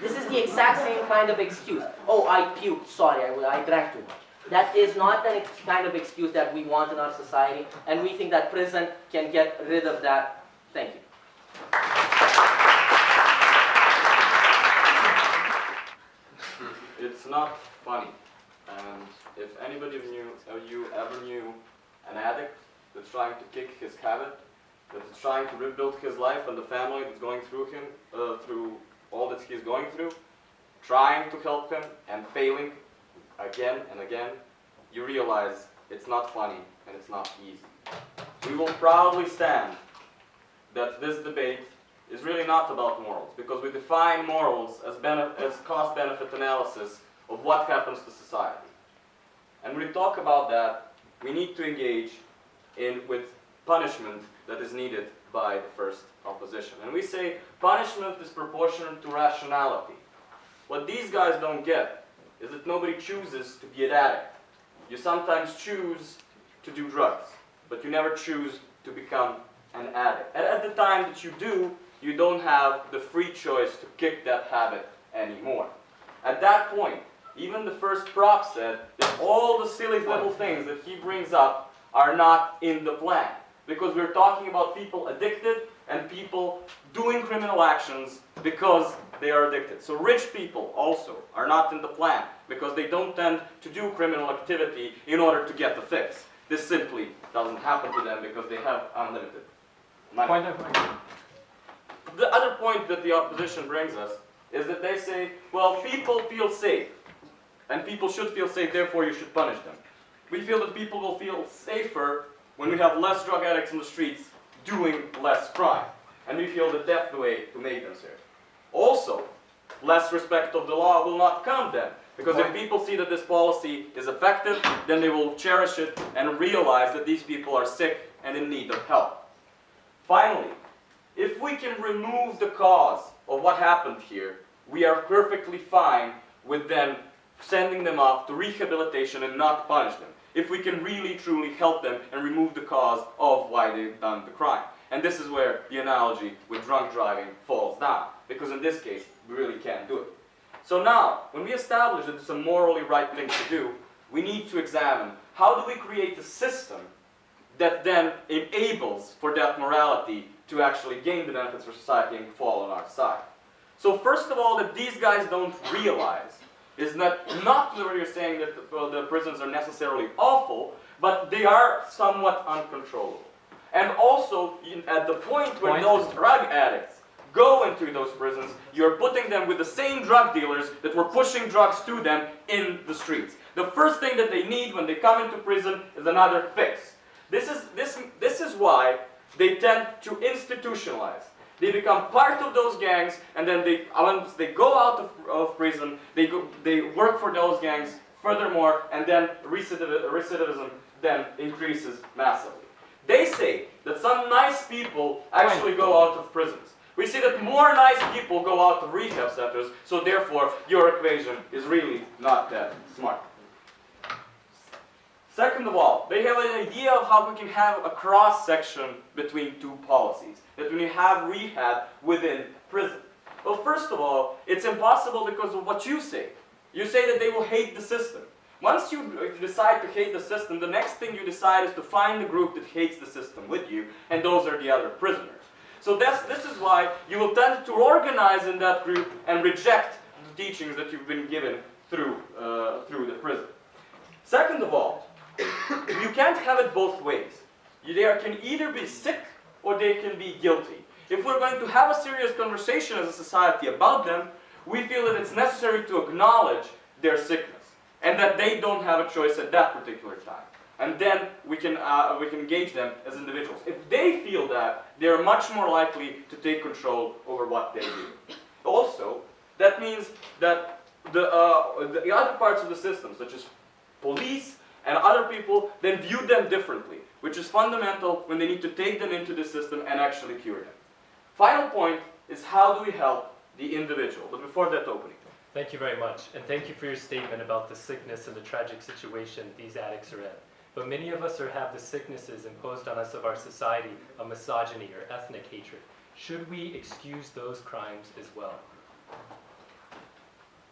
This is the exact same kind of excuse. Oh I puked. Sorry I, I drank too much that is not the kind of excuse that we want in our society and we think that prison can get rid of that thank you It's not funny. And if anybody knew, you, of you ever knew an addict that's trying to kick his habit, that's trying to rebuild his life and the family that's going through him, uh, through all that he's going through, trying to help him and failing again and again, you realize it's not funny and it's not easy. We will proudly stand that this debate is really not about morals, because we define morals as, as cost-benefit analysis of what happens to society. And when we talk about that, we need to engage in with punishment that is needed by the first opposition. And we say punishment is proportional to rationality. What these guys don't get is that nobody chooses to be an addict. You sometimes choose to do drugs, but you never choose to become an addict. And at the time that you do, you don't have the free choice to kick that habit anymore. At that point, even the first prop said that all the silly little things that he brings up are not in the plan. Because we're talking about people addicted and people doing criminal actions because they are addicted. So rich people also are not in the plan because they don't tend to do criminal activity in order to get the fix. This simply doesn't happen to them because they have unlimited money. The other point that the opposition brings us is that they say, well, people feel safe, and people should feel safe, therefore you should punish them. We feel that people will feel safer when we have less drug addicts in the streets doing less crime. And we feel that that's the way to make them safe. Also, less respect of the law will not come then. Because if people see that this policy is effective, then they will cherish it and realize that these people are sick and in need of help. Finally, if we can remove the cause of what happened here, we are perfectly fine with them sending them off to rehabilitation and not punish them. If we can really truly help them and remove the cause of why they've done the crime. And this is where the analogy with drunk driving falls down. Because in this case, we really can't do it. So now, when we establish that it's a morally right thing to do, we need to examine how do we create a system that then enables for that morality to actually gain the benefits for society and fall on our side. So first of all, that these guys don't realize is that not that we're saying that the, well, the prisons are necessarily awful, but they are somewhat uncontrollable. And also, in, at the point where Point. those drug addicts go into those prisons, you're putting them with the same drug dealers that were pushing drugs to them in the streets. The first thing that they need when they come into prison is another fix. This is, this, this is why they tend to institutionalize. They become part of those gangs, and then they, once they go out of, of prison, they, go, they work for those gangs furthermore, and then recidiv- recidivism then increases massively. They say that some nice people actually go out of prisons. We see that more nice people go out of rehab centers, so therefore your equation is really not that smart. Second of all, they have an idea of how we can have a cross section between two policies. That when you have rehab within prison. Well, first of all, it's impossible because of what you say. You say that they will hate the system. Once you uh, decide to hate the system, the next thing you decide is to find a group that hates the system with you, and those are the other prisoners. So that's, this is why you will tend to organize in that group and reject the teachings that you've been given through, uh, through the prison. Second of all, you can't have it both ways. You- They can either be sick or they can be guilty. If we're going to have a serious conversation as a society about them, we feel that it's necessary to acknowledge their sickness and that they don't have a choice at that particular time. And then we can, uh, we can engage them as individuals. If they feel that, they're much more likely to take control over what they do. Also, that means that the, uh, the other parts of the system, such as police and other people, then view them differently, which is fundamental when they need to take them into the system and actually cure them. Final point is how do we help the individual? But before that opening, Thank you very much, and thank you for your statement about the sickness and the tragic situation these addicts are in. But many of us are, have the sicknesses imposed on us of our society of misogyny or ethnic hatred. Should we excuse those crimes as well?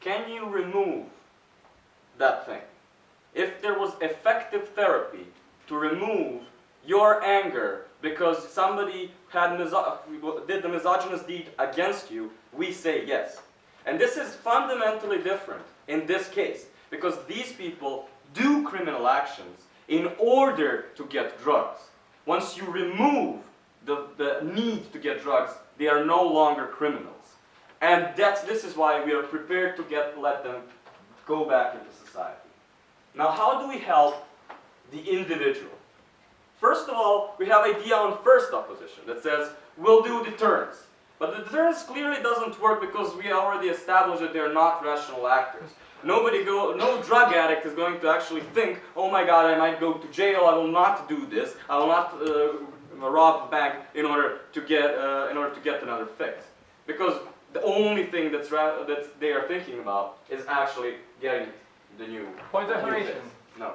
Can you remove that thing? If there was effective therapy to remove your anger because somebody had did the misogynist deed against you, we say yes. And this is fundamentally different in this case because these people do criminal actions in order to get drugs. Once you remove the, the need to get drugs, they are no longer criminals. And that's, this is why we are prepared to get, let them go back into society. Now, how do we help the individual? First of all, we have idea on first opposition that says, we'll do deterrence. But the deterrence clearly doesn't work because we already established that they're not rational actors. Nobody go, no drug addict is going to actually think, oh my god, I might go to jail, I will not do this, I will not uh, rob a bank in order to get, uh, in order to get another fix. Because the only thing that's ra- that they are thinking about is actually getting the new Point of new fix. No.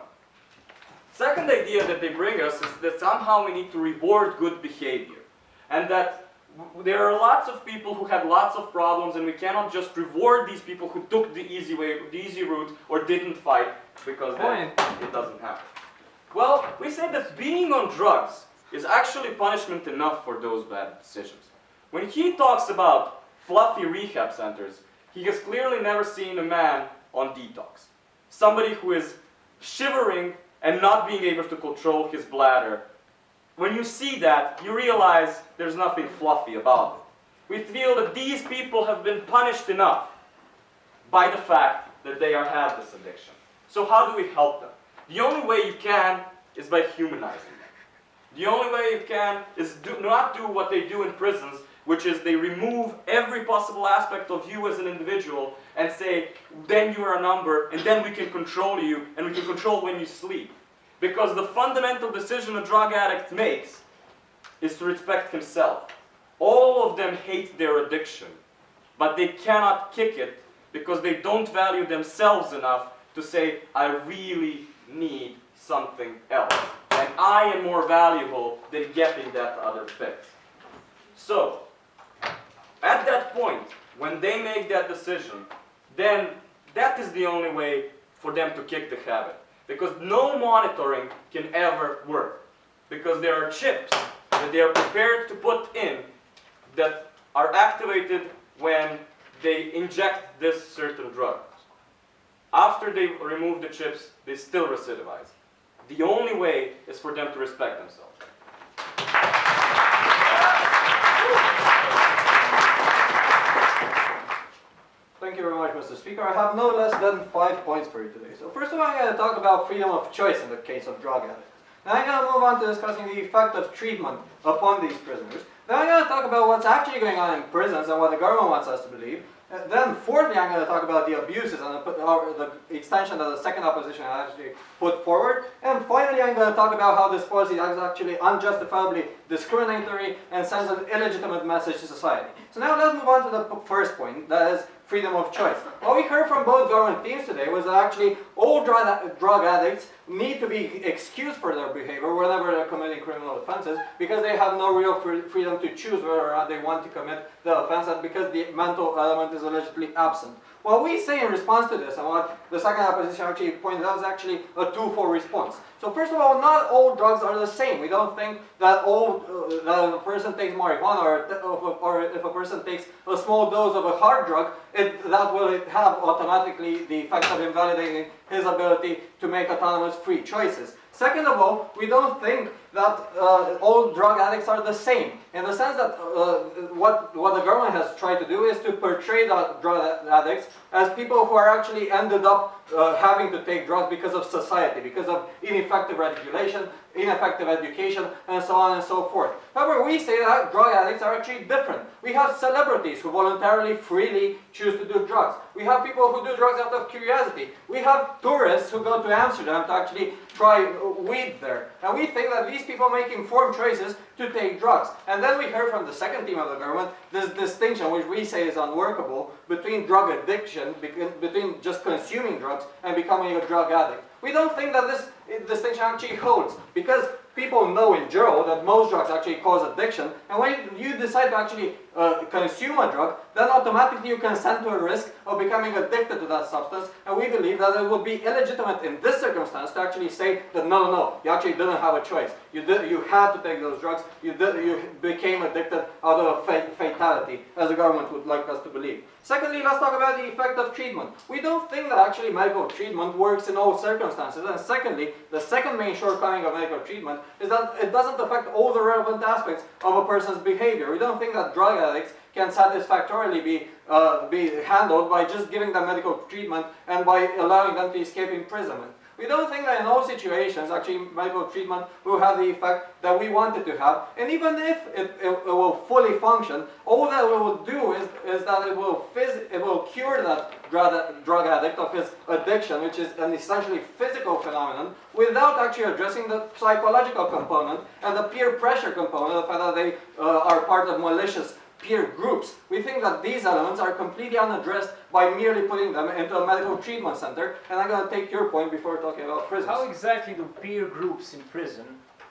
Second idea that they bring us is that somehow we need to reward good behavior. And that there are lots of people who had lots of problems and we cannot just reward these people who took the easy way, the easy route or didn't fight because then it doesn't happen. Well, we say that being on drugs is actually punishment enough for those bad decisions. When he talks about fluffy rehab centers, he has clearly never seen a man on detox. Somebody who is shivering and not being able to control his bladder. When you see that, you realize there's nothing fluffy about it. We feel that these people have been punished enough by the fact that they are, have this addiction. So how do we help them? The only way you can is by humanizing them. The only way you can is do not do what they do in prisons, which is they remove every possible aspect of you as an individual and say, then you are a number, and then we can control you, and we can control when you sleep. Because the fundamental decision a drug addict makes is to respect himself. All of them hate their addiction, but they cannot kick it because they don't value themselves enough to say, I really need something else. And I am more valuable than getting that other fix. So, at that point, when they make that decision, then that is the only way for them to kick the habit. Because no monitoring can ever work. Because there are chips that they are prepared to put in that are activated when they inject this certain drug. After they remove the chips, they still recidivize. The only way is for them to respect themselves. Thank you very much, Mr. Speaker. I have no less than five points for you today. So first of all, I'm going to talk about freedom of choice in the case of drug addicts. Then I'm going to move on to discussing the effect of treatment upon these prisoners. Then I'm going to talk about what's actually going on in prisons and what the government wants us to believe. Uh, then fourthly, I'm going to talk about the abuses and the, extension that the second opposition actually put forward. And finally, I'm going to talk about how this policy is actually unjustifiably discriminatory and sends an illegitimate message to society. So now let's move on to the first point, that is freedom of choice. What we heard from both government teams today was that actually all drug, drug addicts need to be excused for their behavior whenever they're committing criminal offenses because they have no real freedom to choose whether or not they want to commit the offense and because the mental element is allegedly absent. What we say in response to this and what the second opposition actually pointed out is actually a twofold response. So first of all, not all drugs are the same. We don't think that all uh, that a person takes marijuana or, if a- or if a person takes a small dose of a hard drug, it, that will have automatically the effect of invalidating his ability to make autonomous free choices. Second of all, we don't think that uh, all drug addicts are the same, in the sense that uh, what, what the government has tried to do is to portray the drug addicts as people who are actually ended up uh, having to take drugs because of society, because of ineffective regulation, ineffective education, and so on and so forth. However, we say that drug addicts are actually different. We have celebrities who voluntarily, freely choose to do drugs. We have people who do drugs out of curiosity. We have tourists who go to Amsterdam to actually try weed there. And we think that these these people make informed choices to take drugs. And then we heard from the second team of the government this distinction, which we say is unworkable, between drug addiction, between just consuming drugs and becoming a drug addict. We don't think that this distinction actually holds because people know in general that most drugs actually cause addiction. And when you decide to actually uh, consume a drug, then automatically you consent to a risk of becoming addicted to that substance. And we believe that it would be illegitimate in this circumstance to actually say that no, no, no, you actually didn't have a choice. You did, you had to take those drugs. You did, you became addicted out of fa- fatality, as the government would like us to believe. Secondly, let's talk about the effect of treatment. We don't think that actually medical treatment works in all circumstances. And secondly, the second main shortcoming of medical treatment is that it doesn't affect all the relevant aspects of a person's behavior. We don't think that drug addicts can satisfactorily be, uh, be handled by just giving them medical treatment and by allowing them to escape imprisonment. We don't think that in all situations actually medical treatment will have the effect that we want it to have. And even if it, it, it will fully function, all that it will do is, is that it will, it will cure that drug, drug addict of his addiction, which is an essentially physical phenomenon, without actually addressing the psychological component and the peer pressure component, the fact that they uh, are part of malicious peer groups. We think that these elements are completely unaddressed by merely putting them into a medical treatment center. And I'm going to take your point before talking about prisons. How exactly do peer groups in prison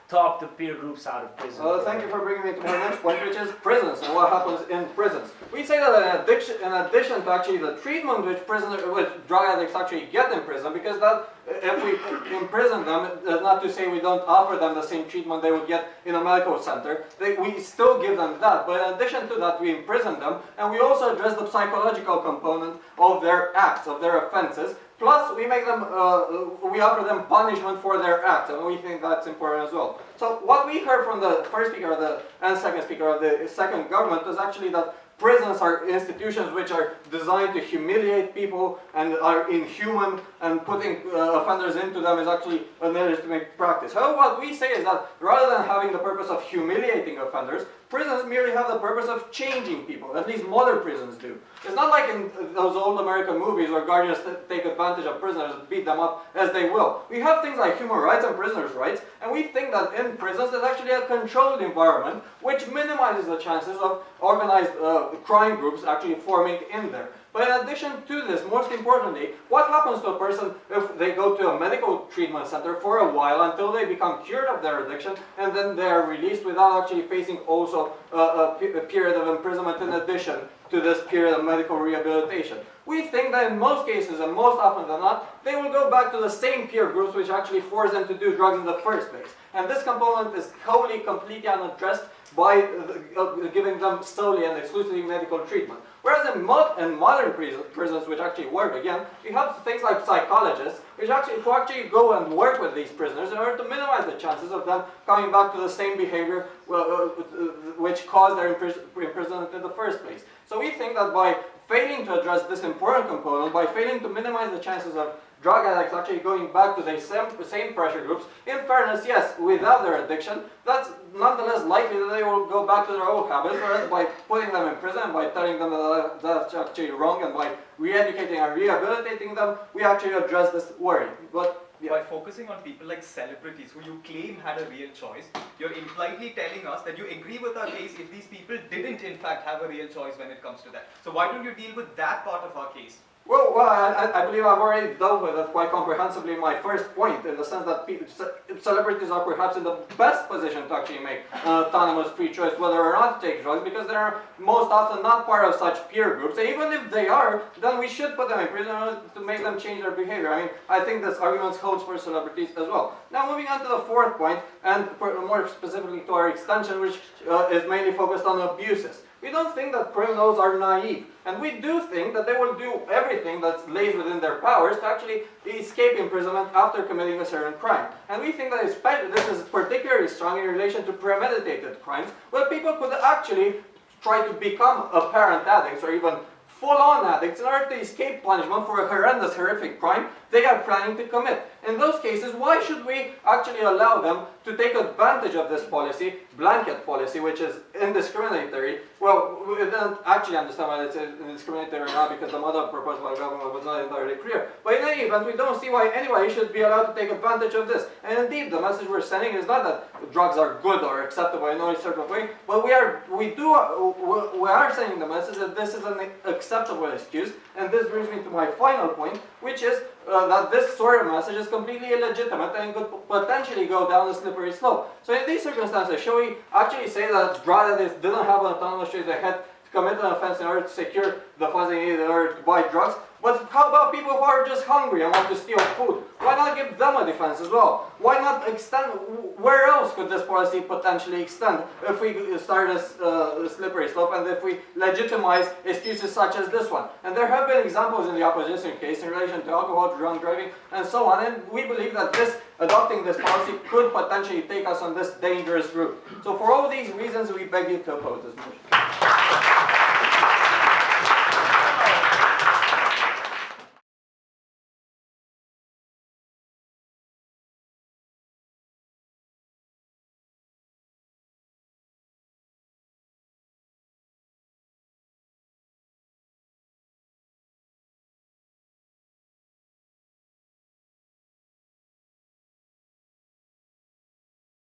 talk to peer groups out of prison? Uh, thank you for bringing me to my next point, which is prisons and what happens in prisons. We say that in addition, in addition to actually the treatment which prisoners, which drug addicts actually get in prison, because that if we imprison them, that's not to say we don't offer them the same treatment they would get in a medical center. They, we still give them that, but in addition to that, we imprison them, and we also address the psychological component of their acts, of their offenses. Plus, we make them, uh, we offer them punishment for their acts, and we think that's important as well. So, what we heard from the first speaker the, and second speaker of the second government was actually that prisons are institutions which are designed to humiliate people and are inhuman and putting uh, offenders into them is actually an illegitimate practice. However, what we say is that rather than having the purpose of humiliating offenders, prisons merely have the purpose of changing people. At least modern prisons do. It's not like in those old American movies where guardians take advantage of prisoners and beat them up as they will. We have things like human rights and prisoners' rights, and we think that in prisons there's actually a controlled environment which minimizes the chances of organized uh, crime groups actually forming in there. But in addition to this, most importantly, what happens to a person if they go to a medical treatment center for a while until they become cured of their addiction and then they are released without actually facing also a, a, a period of imprisonment in addition to this period of medical rehabilitation? We think that in most cases, and most often than not, they will go back to the same peer groups which actually forced them to do drugs in the first place. And this component is wholly, completely unaddressed by uh, giving them solely and exclusively medical treatment. Whereas in, mo in modern prisons, which actually work, again, we have things like psychologists, which actually, who actually go and work with these prisoners in order to minimize the chances of them coming back to the same behavior uh, uh, which caused their imprisonment in the first place. So we think that by failing to address this important component, by failing to minimize the chances of drug addicts actually going back to the same, same pressure groups, in fairness, yes, without their addiction, that's nonetheless likely that they will go back to their old habits, whereas by putting them in prison, by telling them that uh, that's actually wrong, and by re-educating and rehabilitating them, we actually address this worry. But yeah. By focusing on people like celebrities who you claim had a real choice, you're impliedly telling us that you agree with our case if these people didn't in fact have a real choice when it comes to that. So why don't you deal with that part of our case? Well, well I, I, believe I've already dealt with it quite comprehensively in my first point, in the sense that celebrities are perhaps in the best position to actually make autonomous free choice whether or not to take drugs, because they are most often not part of such peer groups. And even if they are, then we should put them in prison to make them change their behavior. I mean, I think this argument holds for celebrities as well. Now, moving on to the fourth point, and more specifically to our extension, which uh, is mainly focused on abuses. We don't think that criminals are naive. And we do think that they will do everything that lays within their powers to actually escape imprisonment after committing a certain crime. And we think that this is particularly strong in relation to premeditated crimes, where people could actually try to become apparent addicts or even full-on addicts in order to escape punishment for a horrendous, horrific crime they are planning to commit. In those cases, why should we actually allow them to take advantage of this policy, blanket policy, which is indiscriminatory? Well, we don't actually understand why it's indiscriminatory or not because the model proposed by the government was not entirely clear. But in any event, we don't see why anybody should be allowed to take advantage of this. And indeed, the message we're sending is not that drugs are good or acceptable in any certain way, but we are, we do, we are sending the message that this is an acceptable excuse. And this brings me to my final point, which is uh, that this sort of message is completely illegitimate and could potentially go down a slippery slope. So in these circumstances, shall we actually say that addicts didn't have an autonomous choice they had to commit an offense in order to secure the funds they needed in order to buy drugs? But how about people who are just hungry and want to steal food? Why not give them a defense as well? Why not extend, where else could this policy potentially extend if we start a uh, slippery slope and if we legitimize excuses such as this one? And there have been examples in the opposition case in relation to alcohol, drunk driving, and so on, and we believe that this, adopting this policy could potentially take us on this dangerous route. So for all these reasons, we beg you to oppose this motion.